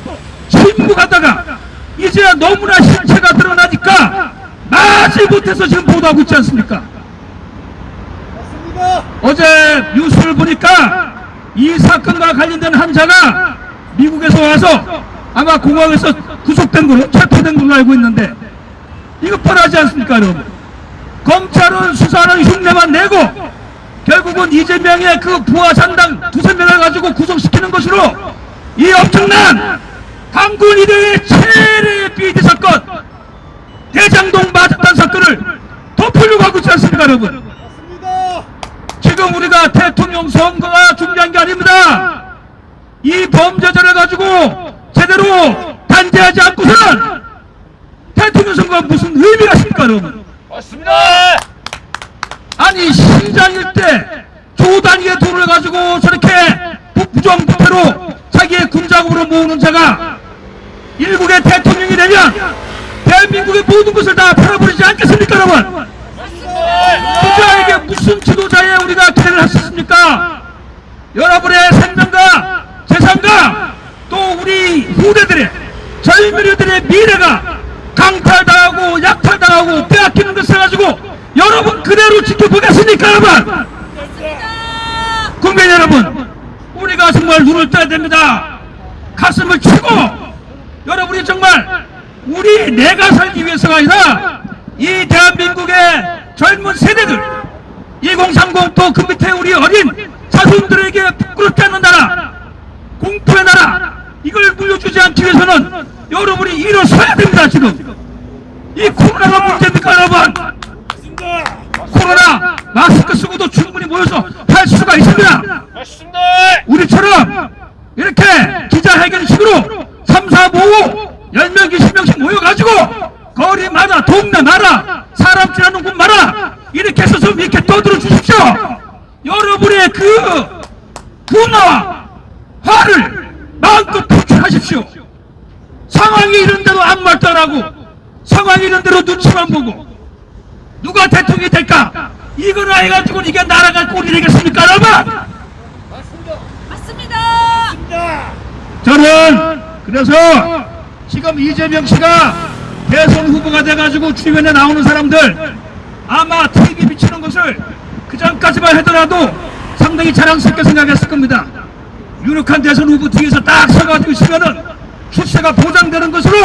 [SPEAKER 8] 침묵하다가 이제 너무나 실체가 드러나니까 마지 못해서 지금 보도하고 있지 않습니까? 어제 뉴스를 보니까 이 사건과 관련된 환자가 미국에서 와서 아마 공항에서 구속된 걸로 체포된 걸로 알고 있는데 이거 뻔하지 않습니까 여러분 검찰은 수사는 흉내만 내고 결국은 이재명의 그 부하 잔당 두세 명을 가지고 구속시키는 것으로 이 엄청난 강군 이대의 최대의 비리 사건 대장동 마작단 사건을 덮으려고 하고 있지 않습니까 여러분 지금 우리가 대통령 선거가 중요한 게 아닙니다. 이 범죄자를 가지고 제대로 단죄하지 않고서는 대통령 선거가 무슨 의미가 있습니까, 여러분?
[SPEAKER 2] 맞습니다.
[SPEAKER 8] 아니, 시장일 때 조단위의 돈을 가지고 저렇게 부- 부정부패로 자기의 군자금으로 모으는 자가 일국의 대통령이 되면 대한민국의 모든 것을 다 팔아버리지 않겠습니까, 여러분? 부자에게 무슨 지도자에 우리가 기대를 있습니까? 여러분의 생명과 재산과 또 우리 후대들의 젊은이들의 미래가 강탈당하고 약탈당하고 빼앗기는 것을 가지고 여러분 그대로 지켜보겠습니까 여러분? 국민 여러분 우리가 정말 눈을 떠야 됩니다 가슴을 치고 여러분이 정말 우리 내가 살기 위해서가 아니라 이 대한민국의 젊은 세대들 2030 또 그 밑에 우리 어린 자손들에게 부끄럽지 않는 나라 공포의 나라 이걸 물려주지 않기 위해서는 여러분이 일어서야 됩니다 지금 이 코로나가 문제입니까 여러분
[SPEAKER 2] 맞습니다.
[SPEAKER 8] 코로나 마스크 쓰고도 충분히 모여서 할 수가 있습니다
[SPEAKER 2] 맞습니다.
[SPEAKER 8] 우리처럼 이렇게 기자회견식으로 3, 4, 5, 10명, 20명씩 모여가지고 거리마다 동네마다 사람 지나는 곳마다 이렇게 해서 좀 이렇게 떠들어 주십시오 여러분의 그 분노와 화를 마음껏 표출하십시오 상황이 이런 대로 아무 말도 안 하고 상황이 이런 대로 눈치만 보고 누가 대통령이 될까 이거나 해가지고 이게 나라가 꼴이 되겠습니까 여러분
[SPEAKER 9] 맞습니다.
[SPEAKER 2] 맞습니다.
[SPEAKER 8] 저는 그래서 지금 이재명 씨가 대선 후보가 돼가지고 주변에 나오는 사람들 아마 TV 비치는 것을 그 전까지만 하더라도 상당히 자랑스럽게 생각했을 겁니다. 유력한 대선 후보 뒤에서 딱 서가지고 있으면은 출세가 보장되는 것으로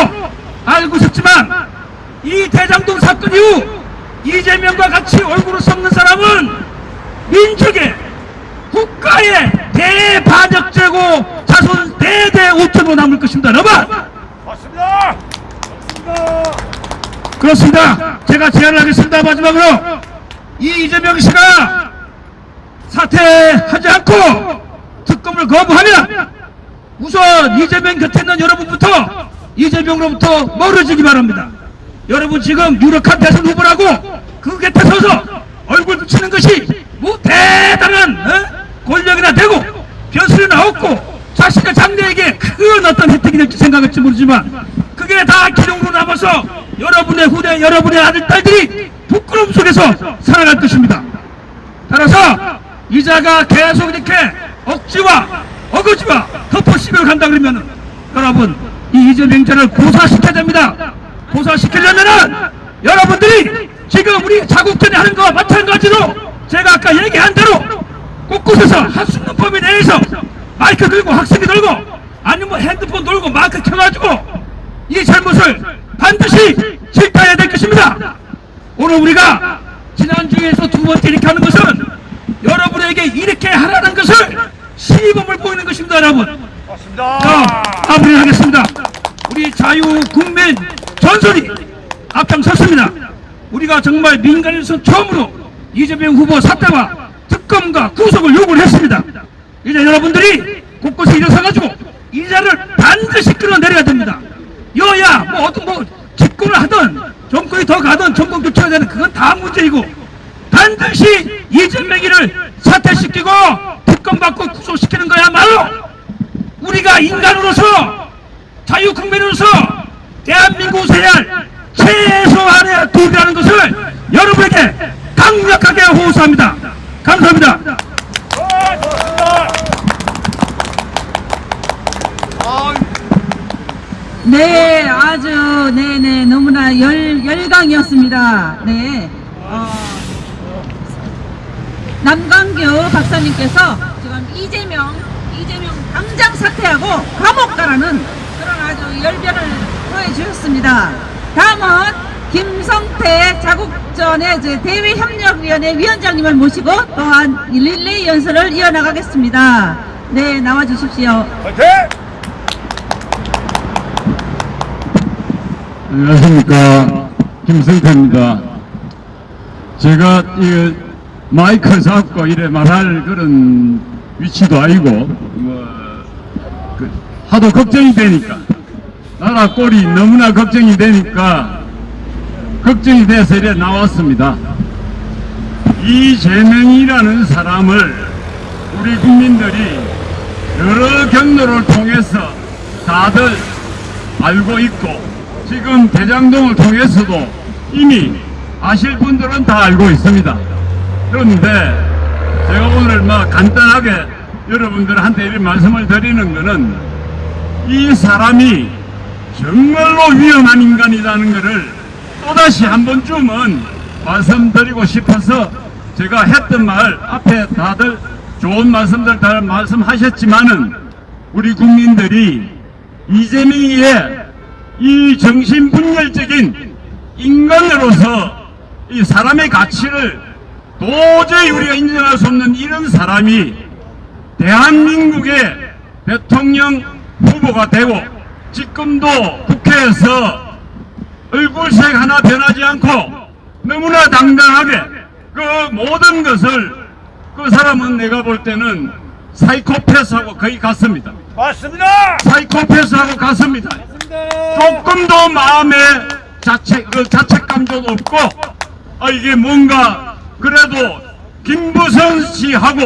[SPEAKER 8] 알고 있었지만 이 대장동 사건 이후 이재명과 같이 얼굴을 썩는 사람은 민족의 국가의 대반역죄고 자손 대대 오천으로 남을 것입니다. 여러분.
[SPEAKER 2] 맞습니다.
[SPEAKER 8] 그렇습니다. 제가 제안을 하겠습니다. 마지막으로 이 이재명 씨가 사퇴하지 않고 특검을 거부하면 우선 이재명 곁에 있는 여러분부터 이재명으로부터 멀어지기 바랍니다. 여러분 지금 유력한 대선 후보라고 그 곁에 서서 얼굴 붙이는 것이 뭐 대단한 어? 권력이나 되고 변수나 없고 자신의 장래에게 큰 어떤 혜택이 될지 생각할지 모르지만 그게 다 기록으로 남아서 여러분의 후대 여러분의 아들 딸들이 부끄러움 속에서 살아갈 것입니다. 따라서 이자가 계속 이렇게 억지와 어거지와 덮어씌며 간다 그러면 여러분 이 이재명자를 고사시켜야 됩니다. 고사시키려면은 여러분들이 지금 우리 자국전에 하는 거와 마찬가지로 제가 아까 얘기한 대로 곳곳에서 있는 범위 내에서 마이크 들고 학생이 들고 아니면 뭐 핸드폰 들고 마이크 켜가지고 이 잘못을 반드시 질타해야 될 것입니다. 오늘 우리가 지난주에서 두 번째 이렇게 하는 것은 여러분에게 이렇게 하라는 것을 시범을 보이는 것입니다 여러분.
[SPEAKER 2] 맞습니다.
[SPEAKER 8] 자 마무리하겠습니다. 우리 자유국민 전선이 앞장섰습니다. 우리가 정말 민간에서 처음으로 이재명 후보 사퇴와 특검과 구속을 요구를 했습니다. 이제 여러분들이 곳곳에 일어서가지고 이 자를 반드시 끌어내려야 됩니다. 여야 뭐 어떤 뭐 집권을 하든 정권이 더 가든 정권 교체가 되는 그건 다 문제이고 반드시 이재명이를 사퇴시키고 특검받고 구속시키는 거야말로 우리가 인간으로서 자유국민으로서 해야 할 최소한의 도리라는 것을 여러분에게 강력하게 호소합니다. 감사합니다.
[SPEAKER 1] 네, 아주, 네네, 너무나 열, 열강이었습니다. 네. 어, 남강규 박사님께서 지금 이재명, 이재명 당장 사퇴하고 감옥 가라는 그런 아주 열변을 보여주셨습니다. 다음은 김성태 자국전의 대외협력위원회 위원장님을 모시고 또한 릴레이 연설을 이어나가겠습니다. 네, 나와주십시오.
[SPEAKER 10] 안녕하십니까 김성태입니다. 제가 이 마이크 잡고 이래 말할 그런 위치도 아니고 뭐 그, 하도 걱정이 되니까 나라 꼴이 너무나 걱정이 되니까 걱정이 돼서 이래 나왔습니다. 이재명이라는 사람을 우리 국민들이 여러 경로를 통해서 다들 알고 있고 지금 대장동을 통해서도 이미 아실 분들은 다 알고 있습니다. 그런데 제가 오늘 막 간단하게 여러분들한테 이런 말씀을 드리는 것은 이 사람이 정말로 위험한 인간이라는 것을 또다시 한 번쯤은 말씀드리고 싶어서 제가 했던 말 앞에 다들 좋은 말씀들 다 말씀하셨지만은 우리 국민들이 이재명의 이 정신분열적인 인간으로서 이 사람의 가치를 도저히 우리가 인정할 수 없는 이런 사람이 대한민국의 대통령 후보가 되고 지금도 국회에서 얼굴색 하나 변하지 않고 너무나 당당하게 그 모든 것을 그 사람은 내가 볼 때는 사이코패스하고 거의 같습니다.
[SPEAKER 2] 맞습니다.
[SPEAKER 10] 사이코패스하고 같습니다. 조금도 마음에 자책, 그 자책감도 없고, 아, 이게 뭔가, 그래도, 김부선 씨하고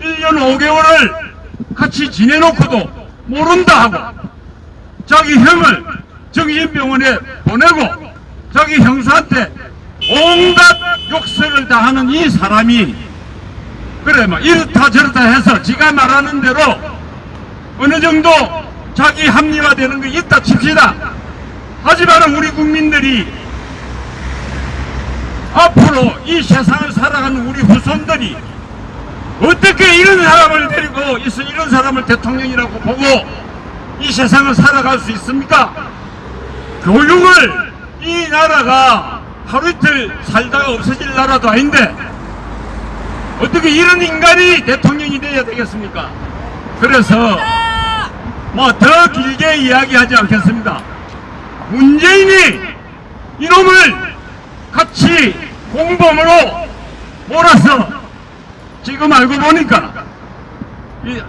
[SPEAKER 10] 1년 5개월을 같이 지내놓고도 모른다 하고, 자기 형을 정신병원에 보내고, 자기 형수한테 온갖 욕설을 다 하는 이 사람이, 그래, 막, 이렇다 저렇다 해서 지가 말하는 대로 어느 정도 자기 합리화되는 게 있다 칩시다. 하지만 우리 국민들이 앞으로 이 세상을 살아가는 우리 후손들이 어떻게 이런 사람을 데리고 있어 이런 사람을 대통령이라고 보고 이 세상을 살아갈 수 있습니까? 교육을 이 나라가 하루 이틀 살다가 없어질 나라도 아닌데 어떻게 이런 인간이 대통령이 되어야 되겠습니까? 그래서 뭐 더 길게 이야기하지 않겠습니다. 문재인이 이놈을 같이 공범으로 몰아서 지금 알고 보니까 이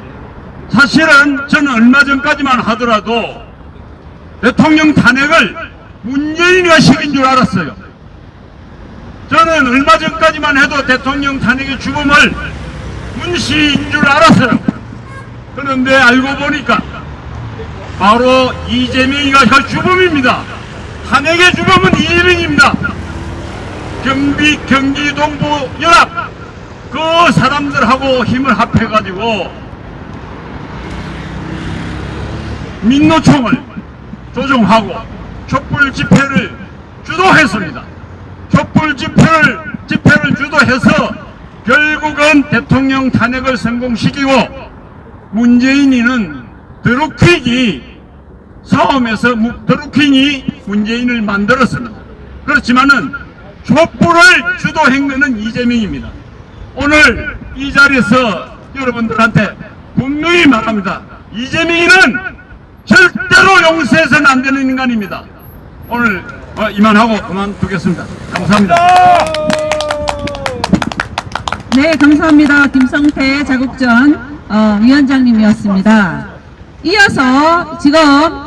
[SPEAKER 10] 사실은 저는 얼마 전까지만 하더라도 대통령 탄핵을 문재인이가 시킨 줄 알았어요. 저는 얼마 전까지만 해도 대통령 탄핵의 죽음을
[SPEAKER 7] 문시인 줄 알았어요. 그런데 알고 보니까 바로 이재명이가 그 주범입니다. 탄핵의 주범은 이재명입니다. 경비 경기 동부 연합 그 사람들하고 힘을 합해가지고 민노총을 조종하고 촛불 집회를 주도했습니다. 촛불 집회를 집회를 주도해서 결국은 대통령 탄핵을 성공시키고 문재인이는 드루킹이 싸움에서 무- 드루킹이 문재인을 만들었습니다. 그렇지만은 촛불을 것은 이재명입니다. 오늘 이 자리에서 여러분들한테 분명히 말합니다. 이재명이는 절대로 용서해서는 안 되는 인간입니다. 오늘 어, 이만하고 그만두겠습니다. 감사합니다.
[SPEAKER 1] 네, 감사합니다. 김성태 자국전 어, 위원장님이었습니다. 이어서 지금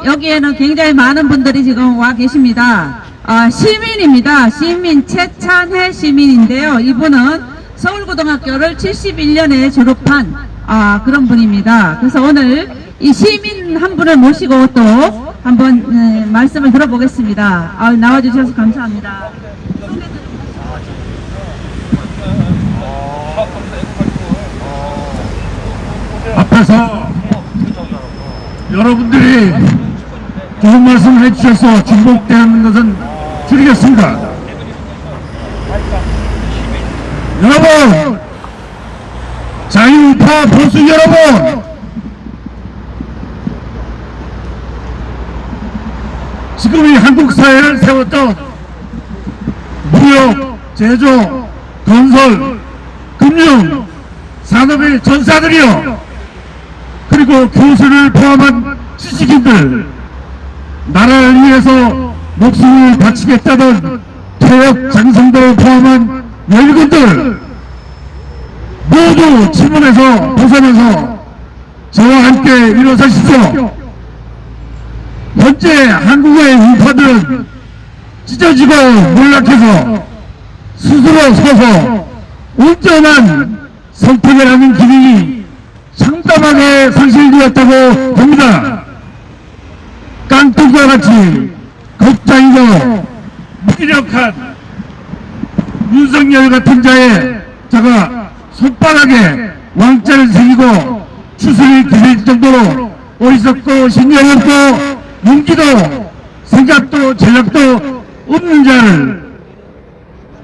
[SPEAKER 1] 여기에는 굉장히 많은 분들이 지금 와 계십니다. 아, 시민입니다. 시민 최찬혜 시민인데요. 이분은 서울고등학교를 71년에 졸업한 아, 그런 분입니다. 그래서 오늘 이 시민 한 분을 모시고 또 한번 네, 말씀을 들어보겠습니다. 아, 나와주셔서 감사합니다.
[SPEAKER 4] 앞에서 여러분들이 좋은 말씀 해주셔서 중복되는 것은 줄이겠습니다. 여러분, 자유파 보수 여러분, 지금 이 한국 사회를 세웠던 무역, 제조, 건설, 금융, 산업의 전사들이요. 그리고 교수를 포함한 지식인들, 나라를 위해서 목숨을 바치겠다던 퇴역 장성들을 포함한 열군들 모두 질문에서 벗어나서 저와 함께 일어서십시오. 현재 한국의 우파들은 찢어지고 몰락해서 스스로 서서 온전한 선택을 하는 길이 상담하게 상실되었다고 봅니다. 깡통과 같이 겁장이고 무기력한 윤석열 같은 자의 자가 손바닥에 왕자를 새기고 추수를 기를 정도로 어리석고 신경 없고 용기도 생각도 전략도 없는 자를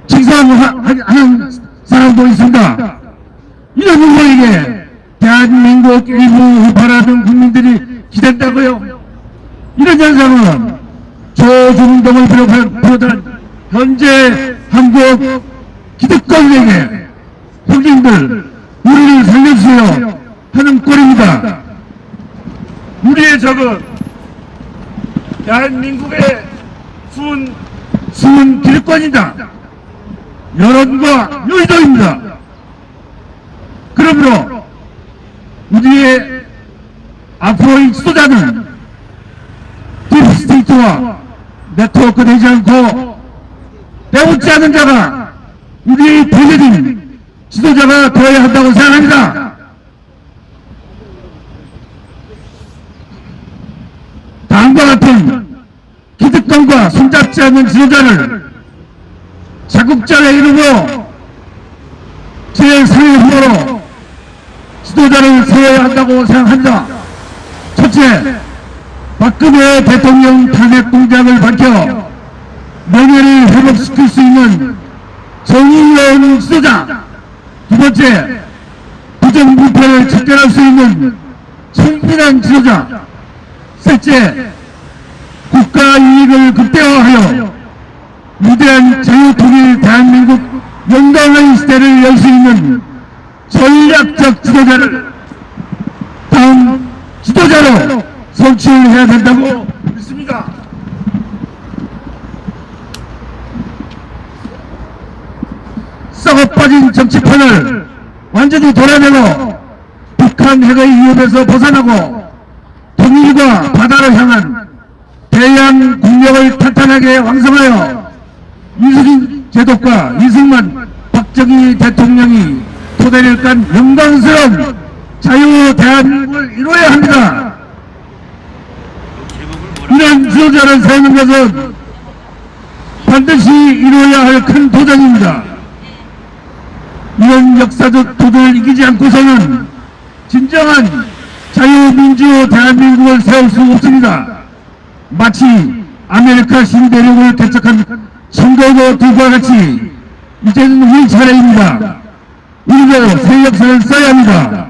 [SPEAKER 4] 칭송하는 사람도 있습니다. 이런 후보에게 대한민국 일부 우파라는 국민들이 기댄다고요? 이런 현상은 조중동을 비롯한 현재 한국 기득권에게 형님들 우리를 살려주세요 하는 꼴입니다. 우리의 적은 대한민국의 숨은 숨은 기득권이다. 여론과 여의도입니다. 그러므로 우리의 앞으로의 지도자는 deep state와 네트워크 되지 않고 배우지 않은 자가 우리의 대세인 지도자가 되어야 한다고 생각합니다. 다음과 같은 기득권과 손잡지 않는 지도자를 자국자의 이름으로 제3의 후보로 지도자를 세워야 한다고 생각합니다. 박근혜 대통령 탄핵 공작을 밝혀 명예를 회복시킬 수 있는 정의로운 지도자. 두 번째, 부정부패를 척결할 수 있는 청빈한 지도자. 셋째, 국가 이익을 극대화하여 위대한 자유통일 대한민국 영광의 시대를 열 수 있는 전략적 지도자를 다음 지도자로 선출 해야 된다고 믿습니다. 썩어 빠진 정치판을 완전히 돌아내고 북한 핵의 위협에서 벗어나고 통일과 바다를 향한 대양 국력을 탄탄하게 왕성하여 이승 제독과 이승만 박정희 대통령이 토대를 깔 위한 영광스러운 자유 대한민국을 이루어야 합니다. 이런 지도자를 세우는 것은 반드시 이루어야 할 큰 도전입니다. 이런 역사적 도전을 이기지 않고서는 진정한 자유민주 대한민국을 세울 수 없습니다. 마치 아메리카 신대륙을 개척한 청교도들과 같이 이제는 우리 차례입니다. 우리도 새 역사를 써야 합니다.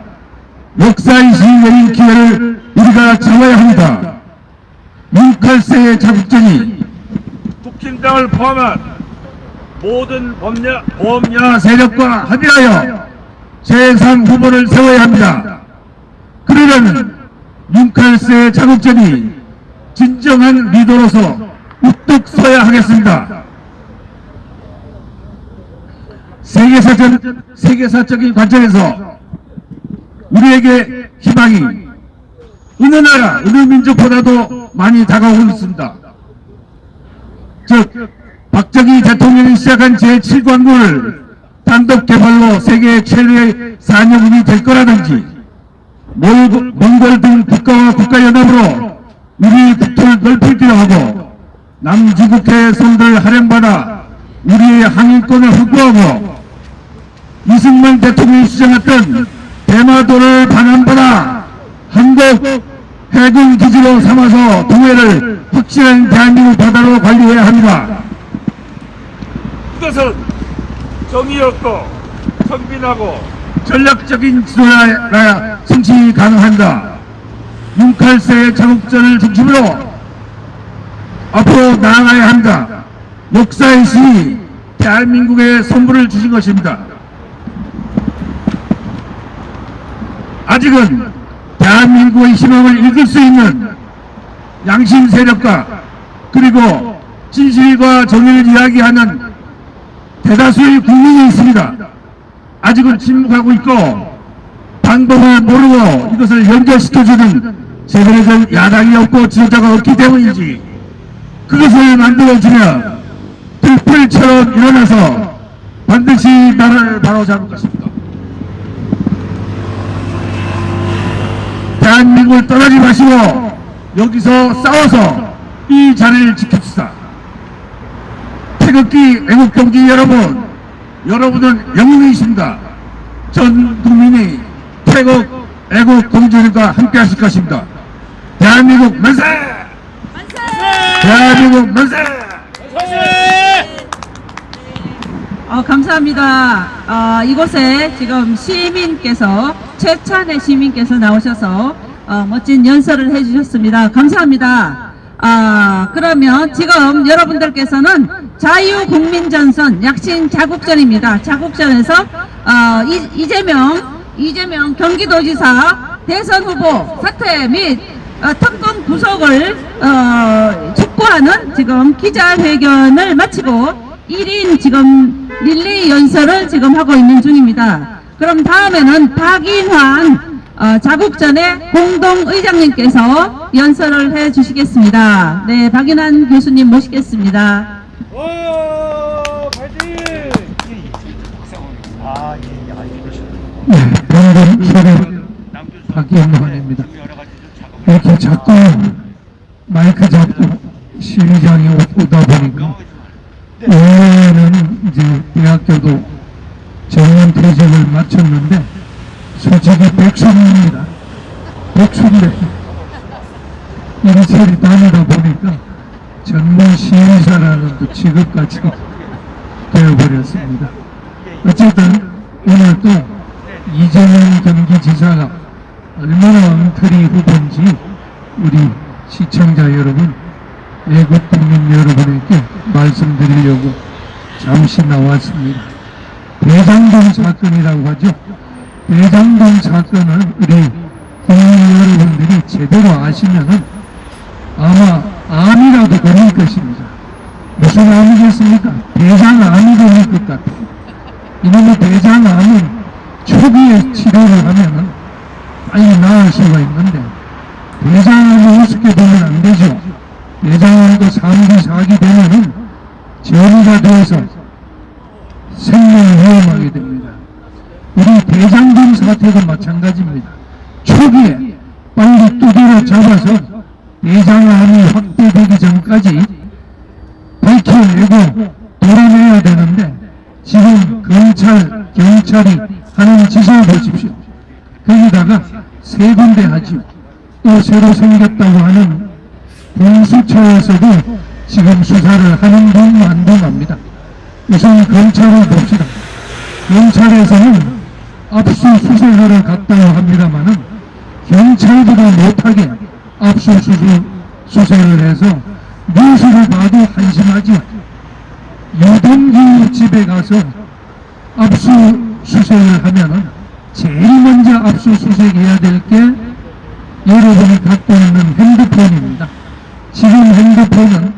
[SPEAKER 4] 역사의식 내린 기회를 우리가 잡아야 합니다. 윤칼세의 자국전이 북진당을 포함한 모든 범야, 범야 세력과 합의하여 제3 후보를 세워야 합니다. 그러려면 윤칼세의 자국전이 진정한 리더로서 우뚝 서야 하겠습니다. 세계사적, 세계사적인 관점에서 우리에게 희망이 어느 나라, 어느 민족보다도 많이 다가오고 있습니다. 즉, 박정희 대통령이 시작한 제7광구를 단독 개발로 세계 최대의 산업이 될 거라든지 몽골, 등 국가와 국가연합으로 우리 국토를 넓히기로 하고 남주국해의 손들 활용받아 우리의 항일권을 확보하고 이승만 대통령이 주장했던 대마도를 반환받아 한국 해군 기지로 삼아서 동해를 확실한 대한민국 바다로 관리해야 합니다. 이것은 정의롭고 선빈하고 전략적인 지도야 성취 가능한다. 윤칼세의 자국전을 중심으로 앞으로 나아가야 합니다. 역사의 시 대한민국에 선물을 주신 것입니다. 아직은 대한민국의 희망을 읽을 수 있는 양심 세력과 그리고 진실과 정의를 이야기하는 대다수의 국민이 있습니다. 아직은 침묵하고 있고 방법을 모르고 이것을 연결시켜주는 제대로 된 야당이 없고 지도자가 없기 때문이지 그것을 만들어주면 들불처럼 일어나서 반드시 나라를 바로잡을 것입니다. 대한민국을 떠나지 마시고 여기서 싸워서 이 자리를 지킵시다. 태극기 애국경기 여러분, 여러분은 영웅이십니다. 전 국민이 태국 애국 공주들과 함께 하실 것입니다. 대한민국 만세! 대한민국 만세!
[SPEAKER 1] 어, 감사합니다. 어, 이곳에 지금 시민께서 최찬의 시민께서 나오셔서 어, 멋진 연설을 해주셨습니다. 감사합니다. 아, 그러면 지금 여러분들께서는 자유국민전선 약신 자국전입니다. 자국전에서 어, 이, 이재명 이재명 경기도지사 대선 후보 사퇴 및 어, 특검 구속을 어, 촉구하는 지금 기자회견을 마치고 1인 지금 릴레이 연설을 지금 하고 있는 중입니다. 그럼 다음에는 박인환 어, 자국전의 공동의장님께서 연설을 해 주시겠습니다. 네, 박인환 교수님 모시겠습니다.
[SPEAKER 4] 네, 방금 소리 박연환입니다. 이렇게 자꾸 마이크 잡고 시위장에 오- 오다 보니까 원래는 이제 대학교도 정년 퇴직을 마쳤는데 솔직히 백수입니다. 백수인데 이리저리 다니다 보니까 전문 시위사라는 또 직업까지 되어버렸습니다. 어쨌든 오늘 또 이재명 경기지사가 얼마나 엉터리 후보인지 우리 시청자 여러분, 애국 국민 여러분에게 말씀드리려고 잠시 나왔습니다. 대장동 사건이라고 하죠. 대장동 사건을 우리 국민 여러분들이 제대로 아시면은 아마 암이라도 걸릴 것입니다. 무슨 암이겠습니까? 대장암이 걸릴 것 같아요. 이놈의 대장암은 초기에 치료를 하면은 빨리 나을 수가 있는데 대장암을 우습게 보면 안 되죠. 대장암도 3기, 4기 되면은 전이가 되어서 생명을 위험하게 됩니다.
[SPEAKER 3] 우리 대장동 사태도 마찬가지입니다. 초기에 빨리 두드려 잡아서 대장암이 확 전까지 밝혀내고 도려내야 되는데 지금 검찰, 경찰이 하는 짓을 보십시오. 거기다가 세 군데 하지요. 또 새로 생겼다고 하는 공수처에서도 지금 수사를 하는 둥 만둥합니다. 우선 검찰을 봅시다. 경찰에서는 압수수색하러 갔다고 합니다마는 경찰보다 못하게 압수수색을 해서 뉴스를 봐도 한심하지요. 유동규 집에 가서 압수수색을 하면은 제일 먼저 압수수색해야 될 게 여러분이 갖고 있는 핸드폰입니다. 지금 핸드폰은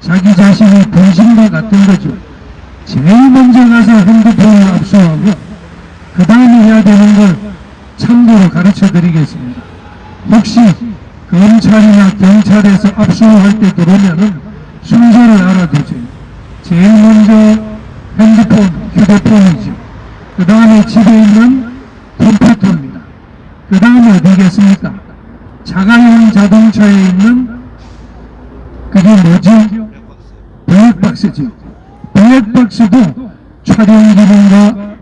[SPEAKER 3] 자기 자신의 분신과 같은 거죠. 제일 먼저 가서 핸드폰을 압수하고 그 다음에 해야 되는 걸 참고로 가르쳐 드리겠습니다. 혹시 검찰이나 경찰에서 압수할 때 들어오면은 순서를 알아두세요. 제일 먼저 핸드폰, 휴대폰이죠. 그 다음에 집에 있는 컴퓨터입니다. 그 다음에 어디겠습니까? 자가용 자동차에 있는 그게 뭐지? 블랙박스죠. 블랙박스도 촬영 기능과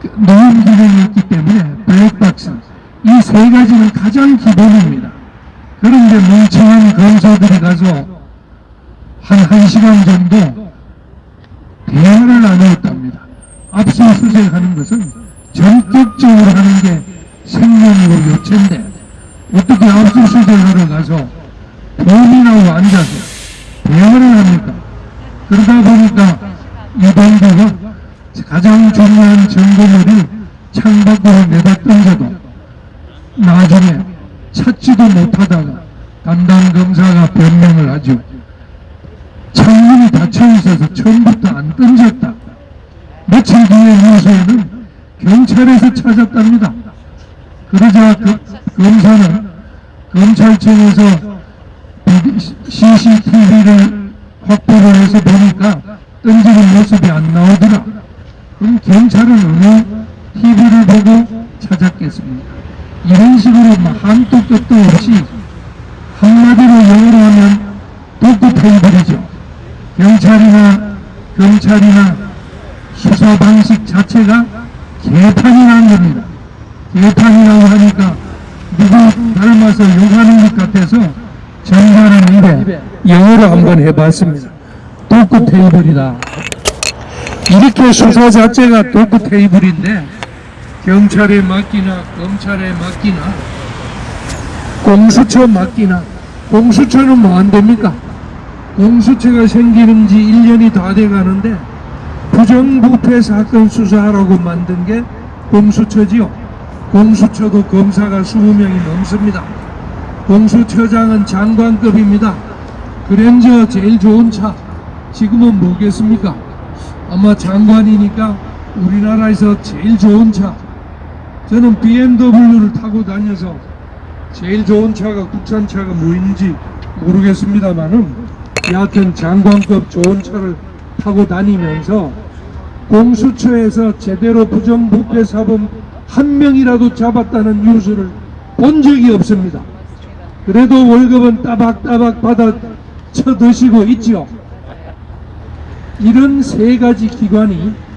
[SPEAKER 3] 그 녹음 기능이 있기 때문에 블랙박스 이 세 가지는 가장 기본입니다. 그런데 멍청한 검사들이 가서 한 1시간 정도 대화를 나누었답니다. 압수수색하는 것은 전격적으로 하는 게 생명이고 요체인데 어떻게 압수수색하러 가서 본인하고 앉아서 대화를 합니까? 그러다 보니까 이동규가 가장 중요한 증거물을 창밖으로 내다 던져도 나중에 찾지도 못하다가 담당 검사가 변명을 하죠. 창문이 닫혀 있어서 처음부터 안 던졌다. 며칠 뒤에 뉴스에는 경찰에서 찾았답니다. 그러자 그, 검사는 검찰청에서 CCTV를 확보를 해서 보니까 던지는 모습이 안 나오더라. 그럼 경찰은 어느 TV를 보고 찾았겠습니까? 이런 식으로 막 한도 끝도 없이 한마디로 영어로 하면 테이블이죠. 경찰이나 검찰이나 수사 방식 자체가 개판이라는 겁니다. 개판이라고 하니까 누구 닮아서 욕하는 것 같아서 정말은 입에 영어로 한번 해봤습니다. 도구 테이블이다. 이렇게 수사 자체가 도구 테이블인데 경찰에 맡기나 검찰에 맡기나 공수처 맡기나 공수처는 뭐 안 됩니까? 공수처가 생기는 지 1년이 다 돼 가는데 부정부패 사건 수사하라고 만든 게 공수처지요. 공수처도 검사가 20명이 넘습니다. 공수처장은 장관급입니다. 그랜저 제일 좋은 차 지금은 뭐겠습니까? 아마 장관이니까 우리나라에서 제일 좋은 차 저는 BMW를 타고 다녀서 제일 좋은 차가 국산 차가 뭐인지 모르겠습니다만은 여하튼 장관급 좋은 차를 타고 다니면서 공수처에서 제대로 부정부패 사범 한 명이라도 잡았다는 뉴스를 본 적이 없습니다. 그래도 월급은 따박따박 받아 쳐드시고 있지요. 이런 세 가지 기관이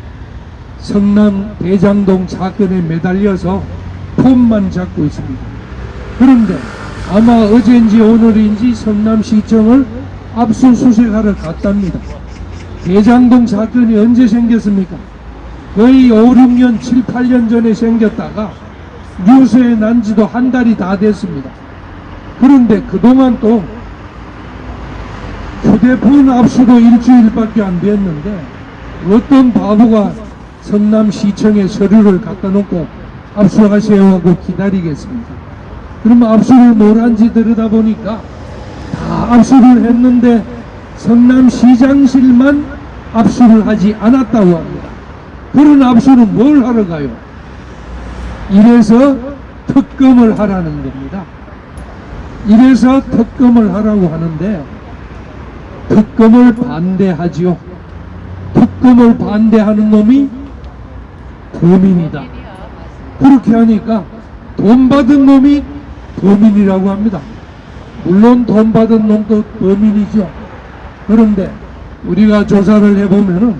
[SPEAKER 3] 성남 대장동 사건에 매달려서 폼만 잡고 있습니다. 그런데 아마 어젠지 오늘인지 성남시청을 압수수색하러 갔답니다. 대장동 사건이 언제 생겼습니까? 거의 5, 6년, 7, 8년 전에 생겼다가 뉴스에 난 지도 한 달이 다 됐습니다. 그런데 그동안 또 휴대폰 압수도 일주일밖에 안 됐는데 어떤 바보가 성남시청에 서류를 갖다 놓고 압수하세요 하고 기다리겠습니다. 그럼 압수를 뭘 한지 들여다보니까 다 압수를 했는데 성남시장실만 압수를 하지 않았다고 합니다. 그런 압수는 뭘 하러 가요? 이래서 특검을 하라는 겁니다. 이래서 특검을 하라고 하는데 특검을 반대하지요. 특검을 반대하는 놈이 범인이다. 그렇게 하니까 돈 받은 놈이 범인이라고 합니다. 물론 돈 받은 놈도 범인이죠. 그런데 우리가 조사를 해보면은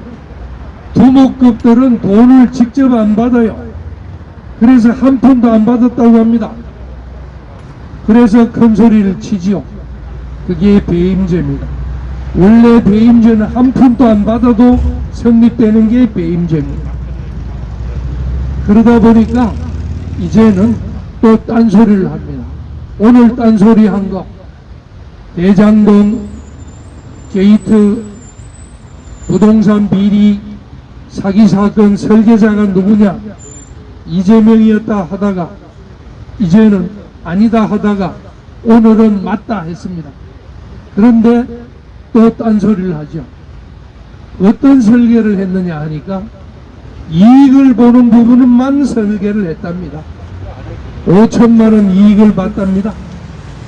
[SPEAKER 3] 두목급들은 돈을 직접 안 받아요. 그래서 한 푼도 안 받았다고 합니다. 그래서 큰 소리를 치지요. 그게 배임죄입니다. 원래 배임죄는 한 푼도 안 받아도 성립되는 게 배임죄입니다. 그러다 보니까 이제는 또 딴소리를 합니다. 오늘 딴소리 한 거 대장동 게이트 부동산 비리 사기 사건 설계자가 누구냐 이재명이었다 하다가 이제는 아니다 하다가 오늘은 맞다 했습니다. 그런데 또 딴소리를 하죠. 어떤 설계를 했느냐 하니까 이익을 보는 부분만 설계를 했답니다. 5천만 원 이익을 봤답니다.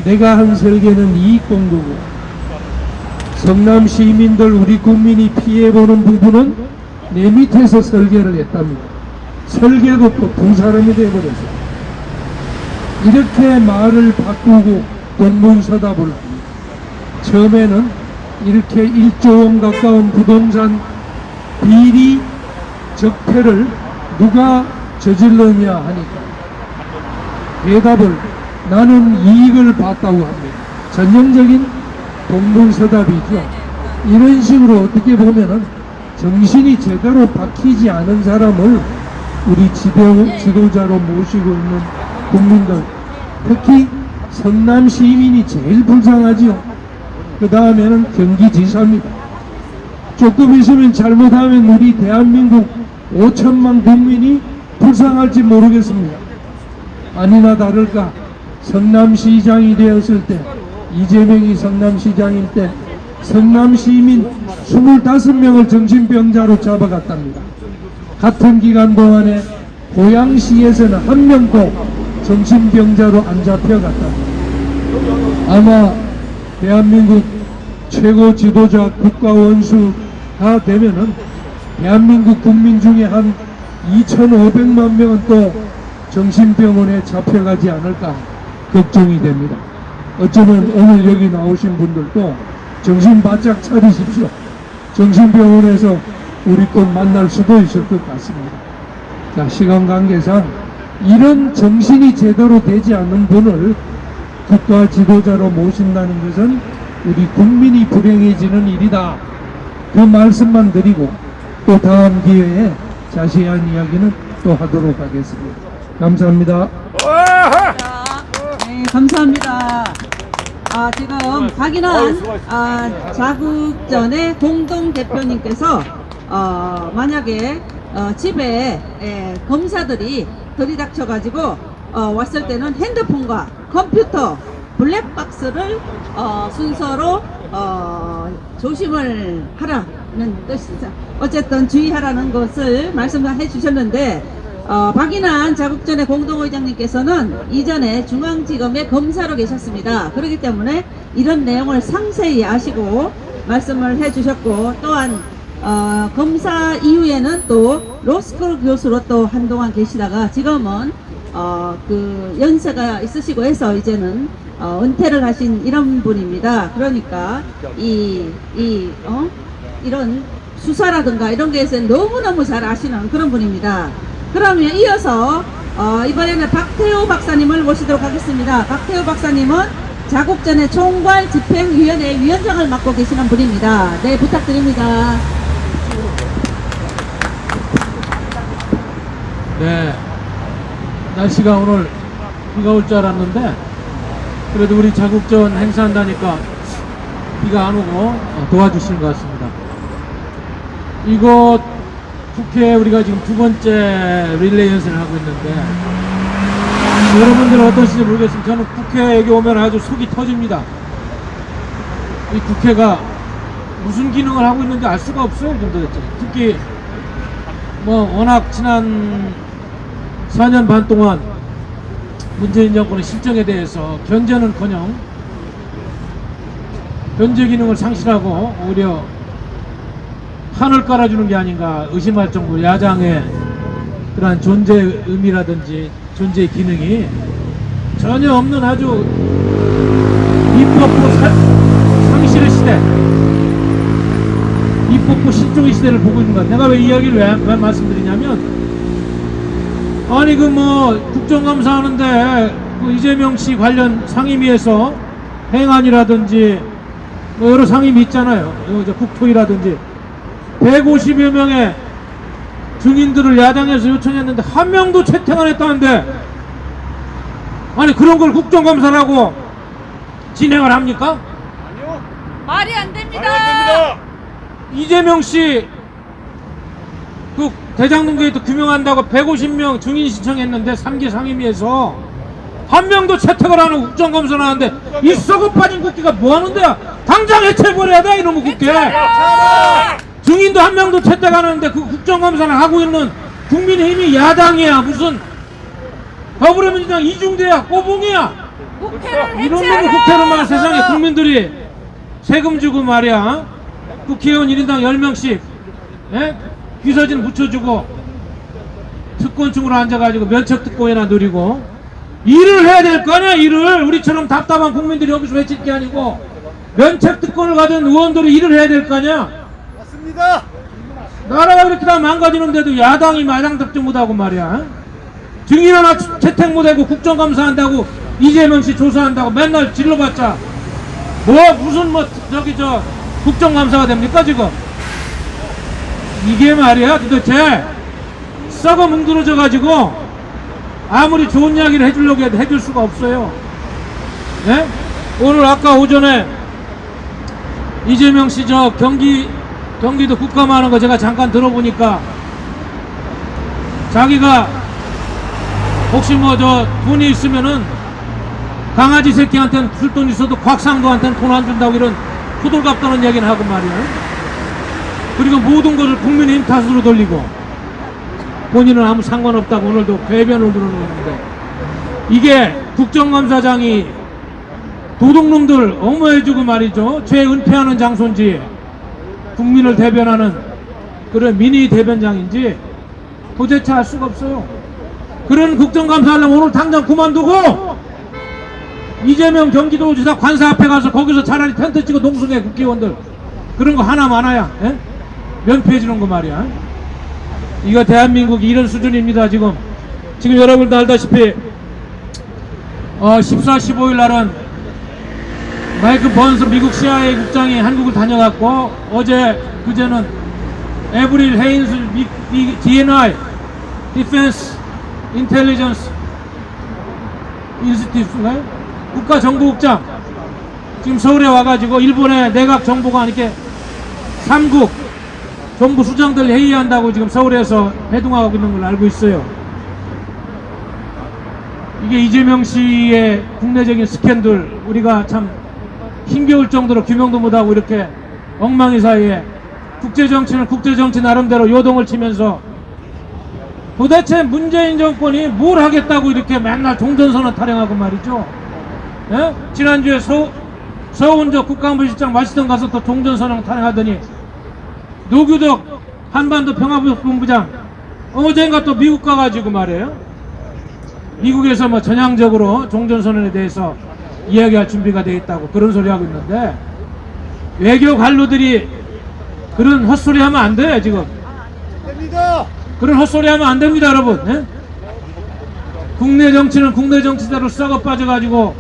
[SPEAKER 3] 내가 한 설계는 이익 공부고 성남 시민들 우리 국민이 피해보는 부분은 내 밑에서 설계를 했답니다. 설계도 또 두 사람이 되어버렸어요. 이렇게 말을 바꾸고 동문서답을. 처음에는 이렇게 1조 원 가까운 부동산 비리 적폐를 누가 저질렀냐 하니까 대답을 나는 이익을 봤다고 합니다. 전형적인 동문서답이죠. 이런 식으로 어떻게 보면은 정신이 제대로 박히지 않은 사람을 우리 지도, 지도자로 모시고 있는 국민들 특히 성남 시민이 제일 불쌍하지요. 그 다음에는 경기지사입니다. 조금 있으면 잘못하면 우리 대한민국 5천만 국민이 불쌍할지 모르겠습니다. 아니나 다를까 성남시장이 되었을 때 이재명이 성남시장일 때 성남시민 25명을 정신병자로 잡아갔답니다. 같은 기간 동안에 고양시에서는 한 명도 정신병자로 안 잡혀갔답니다. 아마 대한민국 최고 지도자 국가원수가 되면은 대한민국 국민 중에 한 2,500만 명은 또 정신병원에 잡혀가지 않을까 걱정이 됩니다. 어쩌면 오늘 여기 나오신 분들도 정신 바짝 차리십시오. 정신병원에서 우리 또 만날 수도 있을 것 같습니다. 자, 시간 관계상 이런 정신이 제대로 되지 않는 분을 국가 지도자로 모신다는 것은 우리 국민이 불행해지는 일이다. 그 말씀만 드리고 또 다음 기회에 자세한 이야기는 또 하도록 하겠습니다. 감사합니다.
[SPEAKER 1] 네, 감사합니다. 아, 지금 박인환 아, 자국전의 공동 대표님께서 어, 만약에 어, 집에 에, 검사들이 들이닥쳐가지고 어, 왔을 때는 핸드폰과 컴퓨터 블랙박스를 어, 순서로 어, 조심을 하라 는 뜻이죠. 어쨌든 주의하라는 것을 말씀해 주셨는데 어, 박인환 자국전의 공동의장님께서는 이전에 중앙지검의 검사로 계셨습니다. 그렇기 때문에 이런 내용을 상세히 아시고 말씀을 해주셨고 또한 어, 검사 이후에는 또 로스쿨 교수로 또 한동안 계시다가 지금은 어, 그 연세가 있으시고 해서 이제는 어, 은퇴를 하신 이런 분입니다. 그러니까 이, 이, 어? 이런 수사라든가 이런 게에서 너무너무 잘 아시는 그런 분입니다. 그러면 이어서 어, 이번에는 박태호 박사님을 모시도록 하겠습니다. 박태호 박사님은 자국전의 총괄 집행위원회 위원장을 맡고 계시는 분입니다. 네, 부탁드립니다.
[SPEAKER 3] 네. 날씨가 오늘 비가 올 줄 알았는데 그래도 우리 자국전 행사한다니까 비가 안 오고 어, 도와주시는 것 같습니다. 이곳 국회 우리가 지금 두 번째 릴레이 연설을 하고 있는데 여러분들은 어떠신지 모르겠지만 저는 국회 여기 오면 아주 속이 터집니다. 이 국회가 무슨 기능을 하고 있는지 알 수가 없어요. 도대체. 특히 뭐 워낙 지난 4년 반 동안 문재인 정권의 실정에 대해서 견제는커녕 견제 기능을 상실하고 오히려 판을 깔아주는 게 아닌가 의심할 정도로 야장의
[SPEAKER 8] 그러한 존재 의미라든지 존재 기능이 전혀 없는 아주 입법부 사- 상실의 시대 입법부 실종의 시대를 보고 있는 것. 내가 왜이 이야기를 왜, 왜 말씀드리냐면 아니 그 뭐 국정감사 하는데 그 이재명 씨 관련 상임위에서 행안이라든지 뭐 여러 상임위 있잖아요. 요 이제 국토위라든지 150여 명의 증인들을 야당에서 요청했는데 한 명도 채택 안 했다는데 아니 그런 걸 국정감사라고 진행을 합니까?
[SPEAKER 1] 말이 안 됩니다.
[SPEAKER 11] 말이 안 됩니다.
[SPEAKER 8] 이재명 씨 그 대장동 게이트 규명한다고 150명 증인 신청했는데 3기 상임위에서 한 명도 채택을 안 하고 국정감사를 하는데 이 썩어 빠진 국회가 뭐 하는 데야? 당장 해체해버려야 돼 이놈의 국회 증인도 한 명도 채택 안 하는데 그 국정감사를 하고 있는 국민의힘이 야당이야 무슨 더불어민주당 이중대야 꼬봉이야 이런
[SPEAKER 1] 해체하라.
[SPEAKER 8] 국회는 말 세상에 국민들이 세금 주고 말이야 국회의원 1인당 10명씩 예? 귀서진 붙여주고 특권층으로 앉아가지고 면책특권이나 누리고 일을 해야 될 거 아니야 일을 우리처럼 답답한 국민들이 여기서 외칠 게 아니고 면책특권을 가진 의원들이 일을 해야 될 거 아니야. 나라가 이렇게 다 망가지는데도 야당이 마당 답정 못하고 말이야. 증인 하나 채택 못하고 국정감사한다고 이재명 씨 조사한다고 맨날 질러봤자. 뭐 무슨 뭐 저기 저 국정감사가 됩니까 지금? 이게 말이야 도대체. 썩어 뭉그러져 가지고 아무리 좋은 이야기를 해주려고 해도 해줄 수가 없어요. 예? 오늘 아까 오전에 이재명 씨 저 경기 경기도 국감하는 거 제가 잠깐 들어보니까 자기가 혹시 뭐 저 돈이 있으면은 강아지 새끼한테는 줄돈 있어도 곽상도한테는 돈 안 준다고 이런 호들갑 떠는 얘기는 하고 말이야. 그리고 모든 것을 국민의힘 탓으로 돌리고 본인은 아무 상관없다고 오늘도 배변을 들어놓는데 이게 국정감사장이 도둑놈들 엄호해주고 말이죠. 죄 은폐하는 장소인지 국민을 대변하는 그런 미니 대변장인지 도대체 알 수가 없어요. 그런 국정감사 하려면 오늘 당장 그만두고 이재명 경기도지사 관사 앞에 가서 거기서 차라리 텐트 치고 농성해 국회의원들 그런 거 하나 많아야 예? 면피해 주는 거 말이야 이거 대한민국이 이런 수준입니다 지금 지금 여러분도 알다시피 어, 14, 15일 날은 마이크 번스 미국 CIA 국장이 한국을 다녀갔고 어제 그제는 에브릴 헤인스 미, 미, DNI Defense Intelligence Institute인가요? 국가정보국장 지금 서울에 와가지고 일본의 내각 정보관 이렇게 3국 정부 수장들 회의한다고 지금 서울에서 회동하고 있는 걸 알고 있어요. 이게 이재명 씨의 국내적인 스캔들 우리가 참 힘겨울 정도로 규명도 못하고 이렇게 엉망이 사이에 국제정치는 국제정치 나름대로 요동을 치면서 도대체 문재인 정권이 뭘 하겠다고 이렇게 맨날 종전선언 타령하고 말이죠. 예? 지난주에 서, 서훈 저 국가안보실장 마시던 가서 또 종전선언 타령하더니 노규덕 한반도 평화본부장 어젠가 또 미국 가가지고 말이에요. 미국에서 뭐 전향적으로 종전선언에 대해서 이야기할 준비가 돼 있다고 그런 소리 하고 있는데 외교 관료들이 그런 헛소리 하면 안 돼요 지금
[SPEAKER 11] 됩니다.
[SPEAKER 8] 그런 헛소리 하면 안 됩니다 여러분 예? 국내 정치는 국내 정치대로 썩어 빠져가지고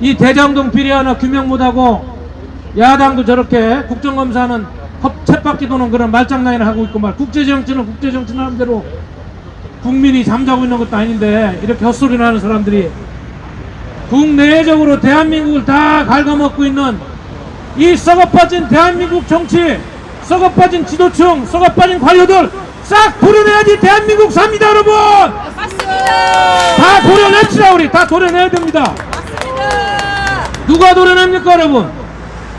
[SPEAKER 8] 이 대장동 비리 하나 규명 못하고 야당도 저렇게 국정감사는 헛쳇바퀴 도는 그런 말장난을 하고 있고 말 국제정치는 국제정치 나름대로 국민이 잠자고 있는 것도 아닌데 이렇게 헛소리를 하는 사람들이 국내적으로 대한민국을 다 갉아먹고 있는 이 썩어빠진 대한민국 정치 썩어빠진 지도층 썩어빠진 관료들 싹 도려내야지 대한민국 삽니다 여러분!
[SPEAKER 1] 맞습니다.
[SPEAKER 8] 다 도려냅시다 우리. 다 도려내야 됩니다.
[SPEAKER 1] 맞습니다.
[SPEAKER 8] 누가 도려냅니까 여러분?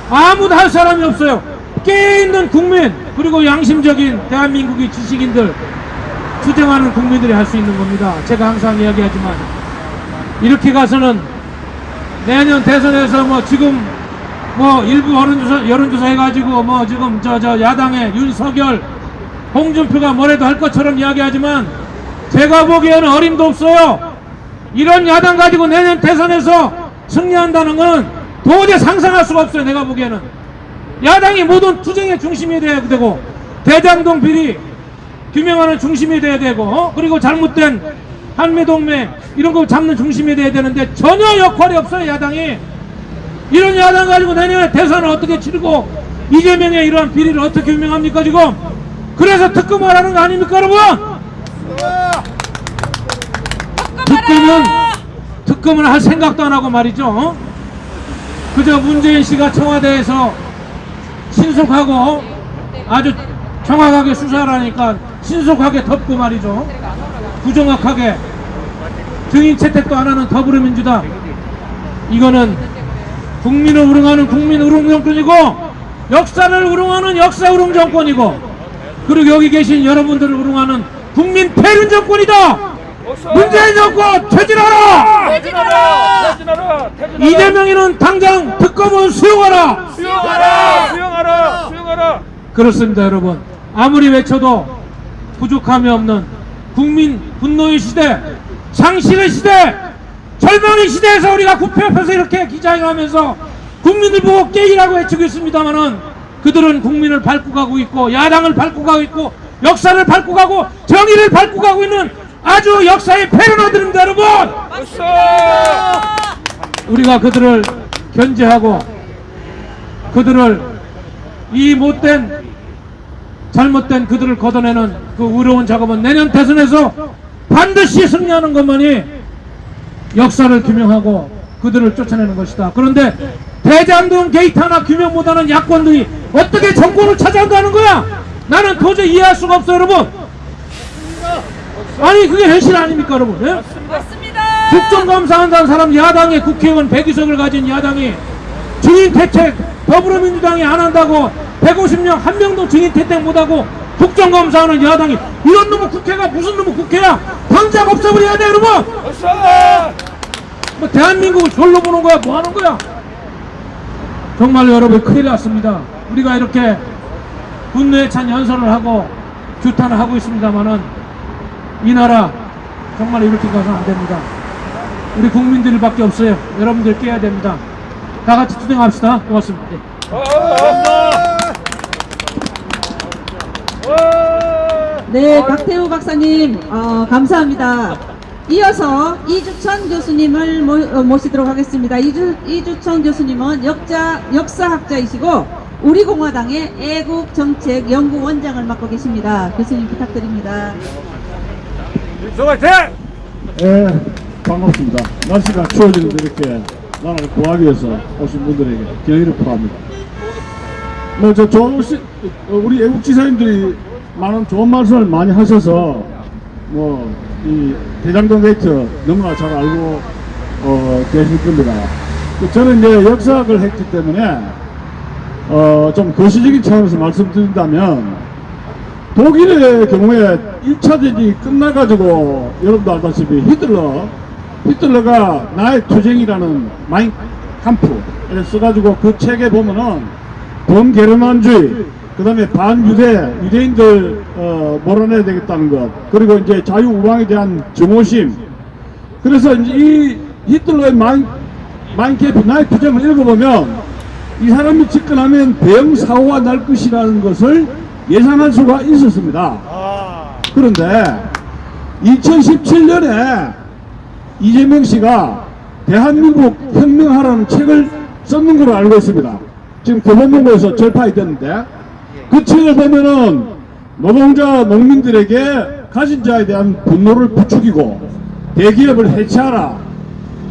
[SPEAKER 8] 아무도 할 사람이 없어요. 깨있는 국민 그리고 양심적인 대한민국의 지식인들 투쟁하는 국민들이 할 수 있는 겁니다. 제가 항상 이야기하지만 이렇게 가서는 내년 대선에서 뭐 지금 뭐 일부 여론조사, 여론조사 해가지고 뭐 지금 저, 저 야당의 윤석열, 홍준표가 뭐래도 할 것처럼 이야기하지만 제가 보기에는 어림도 없어요. 이런 야당 가지고 내년 대선에서 승리한다는 건 도저히 상상할 수가 없어요. 내가 보기에는. 야당이 모든 투쟁의 중심이 돼야 되고 대장동 비리 규명하는 중심이 돼야 되고 어? 그리고 잘못된 한미동맹 이런 거 잡는 중심이 돼야 되는데 전혀 역할이 없어요. 야당이. 이런 야당 가지고 내년에 대선을 어떻게 치르고 이재명의 이러한 비리를 어떻게 규명합니까 지금 그래서 특검을 하는 거 아닙니까 여러분 특검은 특검을 할 생각도 안 하고 말이죠 어? 그저 문재인 씨가 청와대에서 신속하고 아주 정확하게 수사를 하니까 신속하게 덮고 말이죠 부정확하게 증인 채택도 안 하는 더불어민주당 이거는 국민을 우롱하는 국민 우롱 정권이고 역사를 우롱하는 역사 우롱 정권이고 그리고 여기 계신 여러분들을 우롱하는 국민 패륜 정권이다 문재인 정권 퇴진하라
[SPEAKER 12] 퇴진하라!
[SPEAKER 8] 이재명이는 당장 특검은 수용하라
[SPEAKER 12] 수용하라! 수용하라! 수용하라!
[SPEAKER 8] 그렇습니다 여러분 아무리 외쳐도 부족함이 없는 국민 분노의 시대 상실의 시대 절망의 시대에서 우리가 국회 앞에서 이렇게 기자회견하면서 국민들 보고 깨이라고 외치고 있습니다만은 그들은 국민을 밟고 가고 있고 야당을 밟고 가고 있고 역사를 밟고 가고 정의를 밟고 가고 있는 아주 역사의 패러너들입니다 여러분! 우리가 그들을 견제하고 그들을 이 못된 잘못된 그들을 걷어내는 그 의로운 작업은 내년 대선에서 반드시 승리하는 것만이 역사를 규명하고 그들을 쫓아내는 것이다. 그런데 대장동 게이트 하나 규명보다는 야권들이 어떻게 정권을 차지한다는 거야? 나는 도저히 이해할 수가 없어 여러분. 아니 그게 현실 아닙니까 여러분? 예?
[SPEAKER 12] 맞습니다!
[SPEAKER 8] 국정감사한다는 사람 야당의 국회의원 100의석을 가진 야당이 증인 채택 더불어민주당이 안 한다고 150명 한 명도 증인 채택 못하고 국정감사하는 야당이 이런 놈의 국회가 무슨 놈의 국회야 당장 없애버려야 돼 여러분 뭐 대한민국을 졸로 보는 거야 뭐 하는 거야 정말 여러분 큰일 났습니다 우리가 이렇게 분노에 찬 연설을 하고 규탄을 하고 있습니다만은 이 나라 정말 이렇게 가서는 안 됩니다 우리 국민들밖에 없어요. 여러분들 깨야 됩니다. 다 같이 투쟁합시다. 고맙습니다. 네.
[SPEAKER 1] 네, 박태우 박사님 어, 감사합니다. 이어서 이주천 교수님을 모, 어, 모시도록 하겠습니다. 이주, 이주천 교수님은 역자, 역사학자이시고 우리공화당의 애국정책연구원장을 맡고 계십니다. 교수님 부탁드립니다.
[SPEAKER 7] 예, 반갑습니다. 날씨가 추워지는데 이렇게 나라를 구하기 위해서 오신 분들에게 경의를 표합니다. 뭐, 저, 좋은, 시, 어, 우리 애국지사님들이 많은 좋은 말씀을 많이 하셔서, 뭐, 이 대장동 게이트 너무나 잘 알고, 어, 계실 겁니다. 그 저는 이제 역사학을 했기 때문에, 어, 좀 거시적인 차원에서 말씀드린다면, 독일의 경우에 1차 대전이 끝나가지고 여러분도 알다시피 히틀러 히틀러가 나의 투쟁이라는 Mein 캄프를 써가지고 그 책에 보면은 범게르만주의 그 다음에 반유대 유대인들 어, 몰아내야 되겠다는 것 그리고 이제 자유우방에 대한 증오심 그래서 이 히틀러의 마인캠프 나의 투쟁을 읽어보면 이 사람이 집권하면 대형 사고가 날 것이라는 것을 예상할 수가 있었습니다. 그런데 2017년에 이재명 씨가 대한민국 혁명하라는 책을 썼는 걸로 알고 있습니다. 지금 교보문고에서 절파이 됐는데 그 책을 보면은 노동자 농민들에게 가진 자에 대한 분노를 부추기고 대기업을 해체하라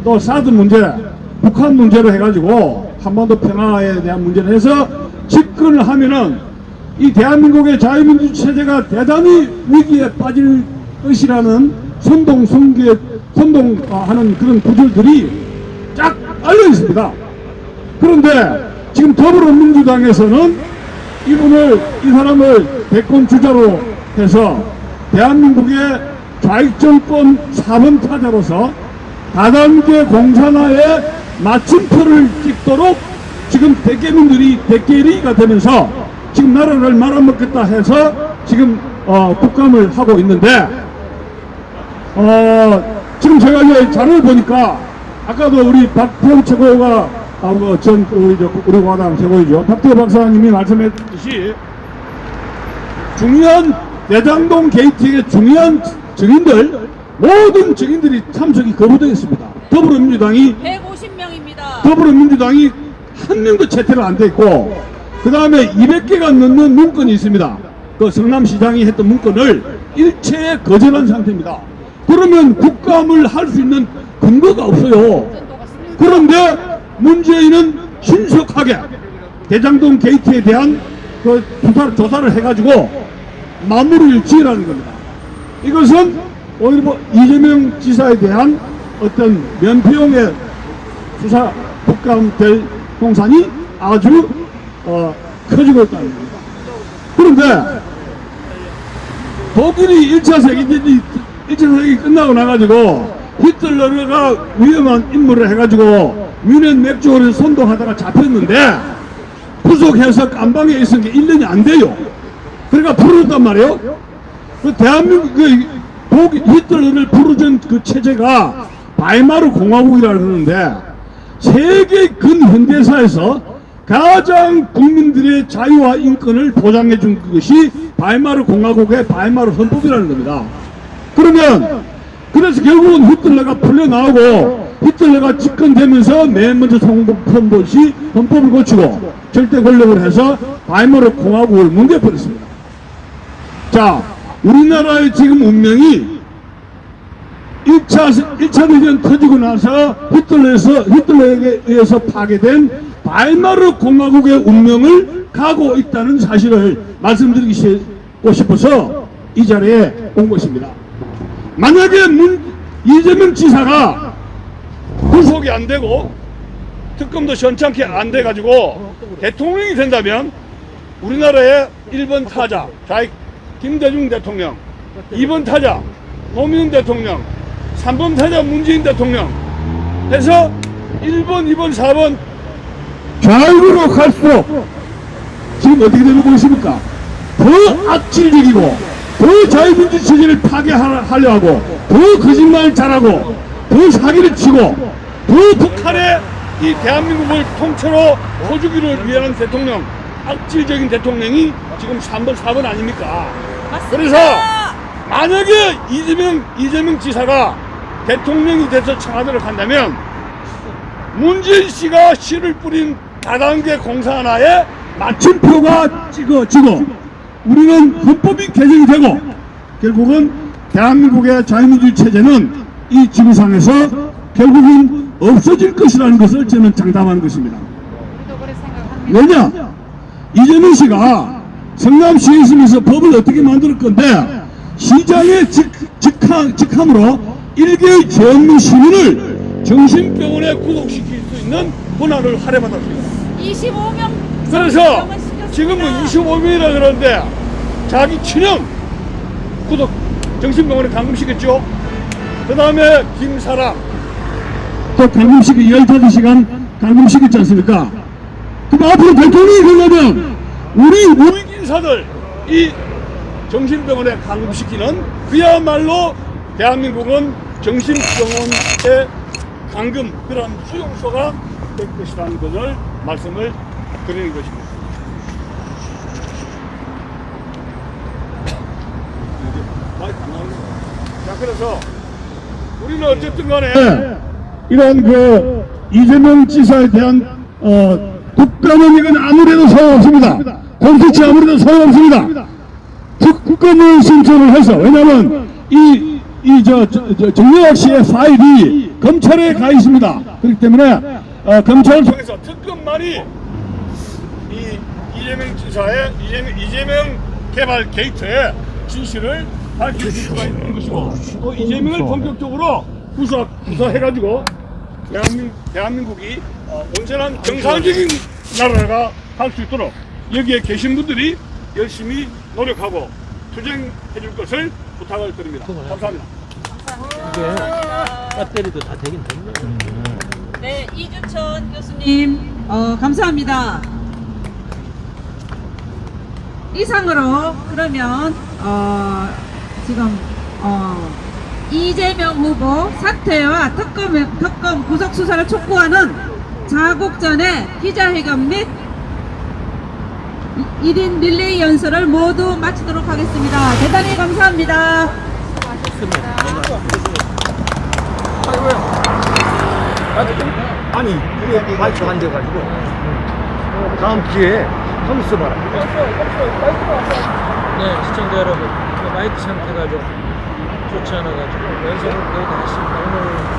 [SPEAKER 7] 또 사드 문제 북한 문제로 해가지고 한반도 평화에 대한 문제를 해서 집권을 하면은 이 대한민국의 자유민주 체제가 대단히 위기에 빠질 것이라는 선동 선계 선동하는 그런 구절들이 쫙 알려 있습니다. 그런데 지금 더불어민주당에서는 이분을 이 사람을 대권 주자로 해서 대한민국의 좌익 정권 4번 타자로서 다단계 공산화에 마침표를 찍도록 지금 대개민들이 대개리가 되면서 지금 나라를 말아먹겠다 해서 지금 어, 국감을 하고 있는데 어, 지금 제가 이제 자료를 보니까 아까도 우리 박태호 최고가 하고 전 우리 저 우리 과당 최고이죠. 박태호 박사님이 말씀했듯이 중요한 대장동 게이트의 중요한 증인들 모든 증인들이 참석이 거부되어 있습니다. 더불어민주당이
[SPEAKER 1] 150명입니다.
[SPEAKER 7] 더불어민주당이 한 명도 채택을 안돼 있고 그 다음에 200개가 넘는 문건이 있습니다. 그 성남시장이 했던 문건을 일체에 거절한 상태입니다. 그러면 국감을 할 수 있는 근거가 없어요. 그런데 문재인은 신속하게 대장동 게이트에 대한 그 조사, 조사를 해가지고 마무리를 지으라는 겁니다. 이것은 오히려 뭐 이재명 지사에 대한 어떤 면피용의 수사 국감될 공산이 아주 어, 커지고 있다는 겁니다. 그런데 독일이 1차 세계대전이 1차 세계 끝나고 나가지고 히틀러가 위험한 임무를 해가지고 뮌헨 맥주홀을 선동하다가 잡혔는데 구속해서 감방에 있은 게 1년이 안 돼요. 그러니까 부르렀단 말이에요. 그 대한민국 그 독일 히틀러를 부르던 그 체제가 바이마르 공화국이라 그러는데 세계 근현대사에서 가장 국민들의 자유와 인권을 보장해 준 것이 바이마르 공화국의 바이마르 헌법이라는 겁니다. 그러면 그래서 결국은 히틀러가 풀려나오고 히틀러가 집권되면서 맨 먼저 선본 것이 헌법을 고치고 절대 권력을 해서 바이마르 공화국을 뭉개버렸습니다. 자, 우리나라의 지금 운명이 1차, 1차 대전 터지고 나서 히틀러에서, 히틀러에게 의해서 파괴된 바이마르 공화국의 운명을 가고 있다는 사실을 말씀드리고 싶어서 이 자리에 온 것입니다. 만약에 문, 이재명 지사가 구속이 안 되고 특검도 현찮게 안 돼가지고 대통령이 된다면 우리나라의 1번 타자 좌익 김대중 대통령 2번 타자 노무현 대통령 3번 타자 문재인 대통령 해서 1번 2번 4번 좌익으로 갈수록 지금 어떻게 되는 거 보십니까? 더 악질적이고 더 자유민주 체제를 파괴하려 하고 더 거짓말 잘하고 더 사기를 치고 더 북한의 이 대한민국을 통째로 퍼주기를 위한 대통령 악질적인 대통령이 지금 3번 4번 아닙니까? 그래서 만약에 이재명 이재명 지사가 대통령이 돼서 청와대를 간다면 문재인 씨가 씨를 뿌린 다단계 공사 하나에 마침표가 찍어지고 우리는 헌법이 개정이 되고 결국은 대한민국의 자유민주 체제는 이 지구상에서 결국은 없어질 것이라는 것을 저는 장담하는 것입니다. 왜냐? 이재명 씨가 성남시에 있으면서 법을 어떻게 만들 건데 시장의 직, 직함, 직함으로 일개의 전민 시민을 정신병원에 구속시킬 수 있는 권한을 할애받았습니다.
[SPEAKER 1] 25명
[SPEAKER 7] 그래서 지금은 25명이라 그러는데 자기 친형 구독 정신병원에 감금시켰죠. 그 다음에 김사랑 또 감금시키 15시간 감금시켰지 않습니까? 그럼 앞으로 대통령이 되려면 우리 우익 인사들 이 정신병원에 감금시키는 그야말로 대한민국은 정신병원의 감금 그런 수용소가 될 것이라는 것을 말씀을 드리는 것입니다. 자 그래서 우리는 어쨌든 간에 이런 그 이재명 지사에 대한 어, 이건 아무래도 소용없습니다. 공수처 아무래도 소용없습니다. 특- 특검을 신청을 해서 왜냐하면 이 이저 정영학 씨의 파일이 검찰에 가 있습니다. 그렇기 때문에 어, 검찰을 통해서 특검만이 이 이재명 지사의 이재명, 이재명 개발 게이트의 진실을 밝힐 수가 있는 것이고 또 이재명을 본격적으로 구사 구사해가지고 대한민, 대한민국이 어, 온전한 정상적인 나라가 할 수 있도록 여기에 계신 분들이 열심히 노력하고 투쟁해 줄 것을 부탁을 드립니다. 감사합니다.
[SPEAKER 3] 배터리도 다 되긴 됐네.
[SPEAKER 1] 네, 이주천 교수님, 어, 감사합니다. 이상으로 그러면 어, 지금 어, 이재명 후보 사퇴와 특검, 특검 구속 수사를 촉구하는 자국 전에 기자회견 및 1인 릴레이 연설을 모두 마치도록 하겠습니다. 대단히 감사합니다.
[SPEAKER 13] 아니 우리 마이크 안 돼가지고 다음 기회에 한번 써봐라
[SPEAKER 8] 네, 시청자 여러분, 마이크 상태가 좀 좋지 않아가지고 연습을 거의 다 했습니다. 오늘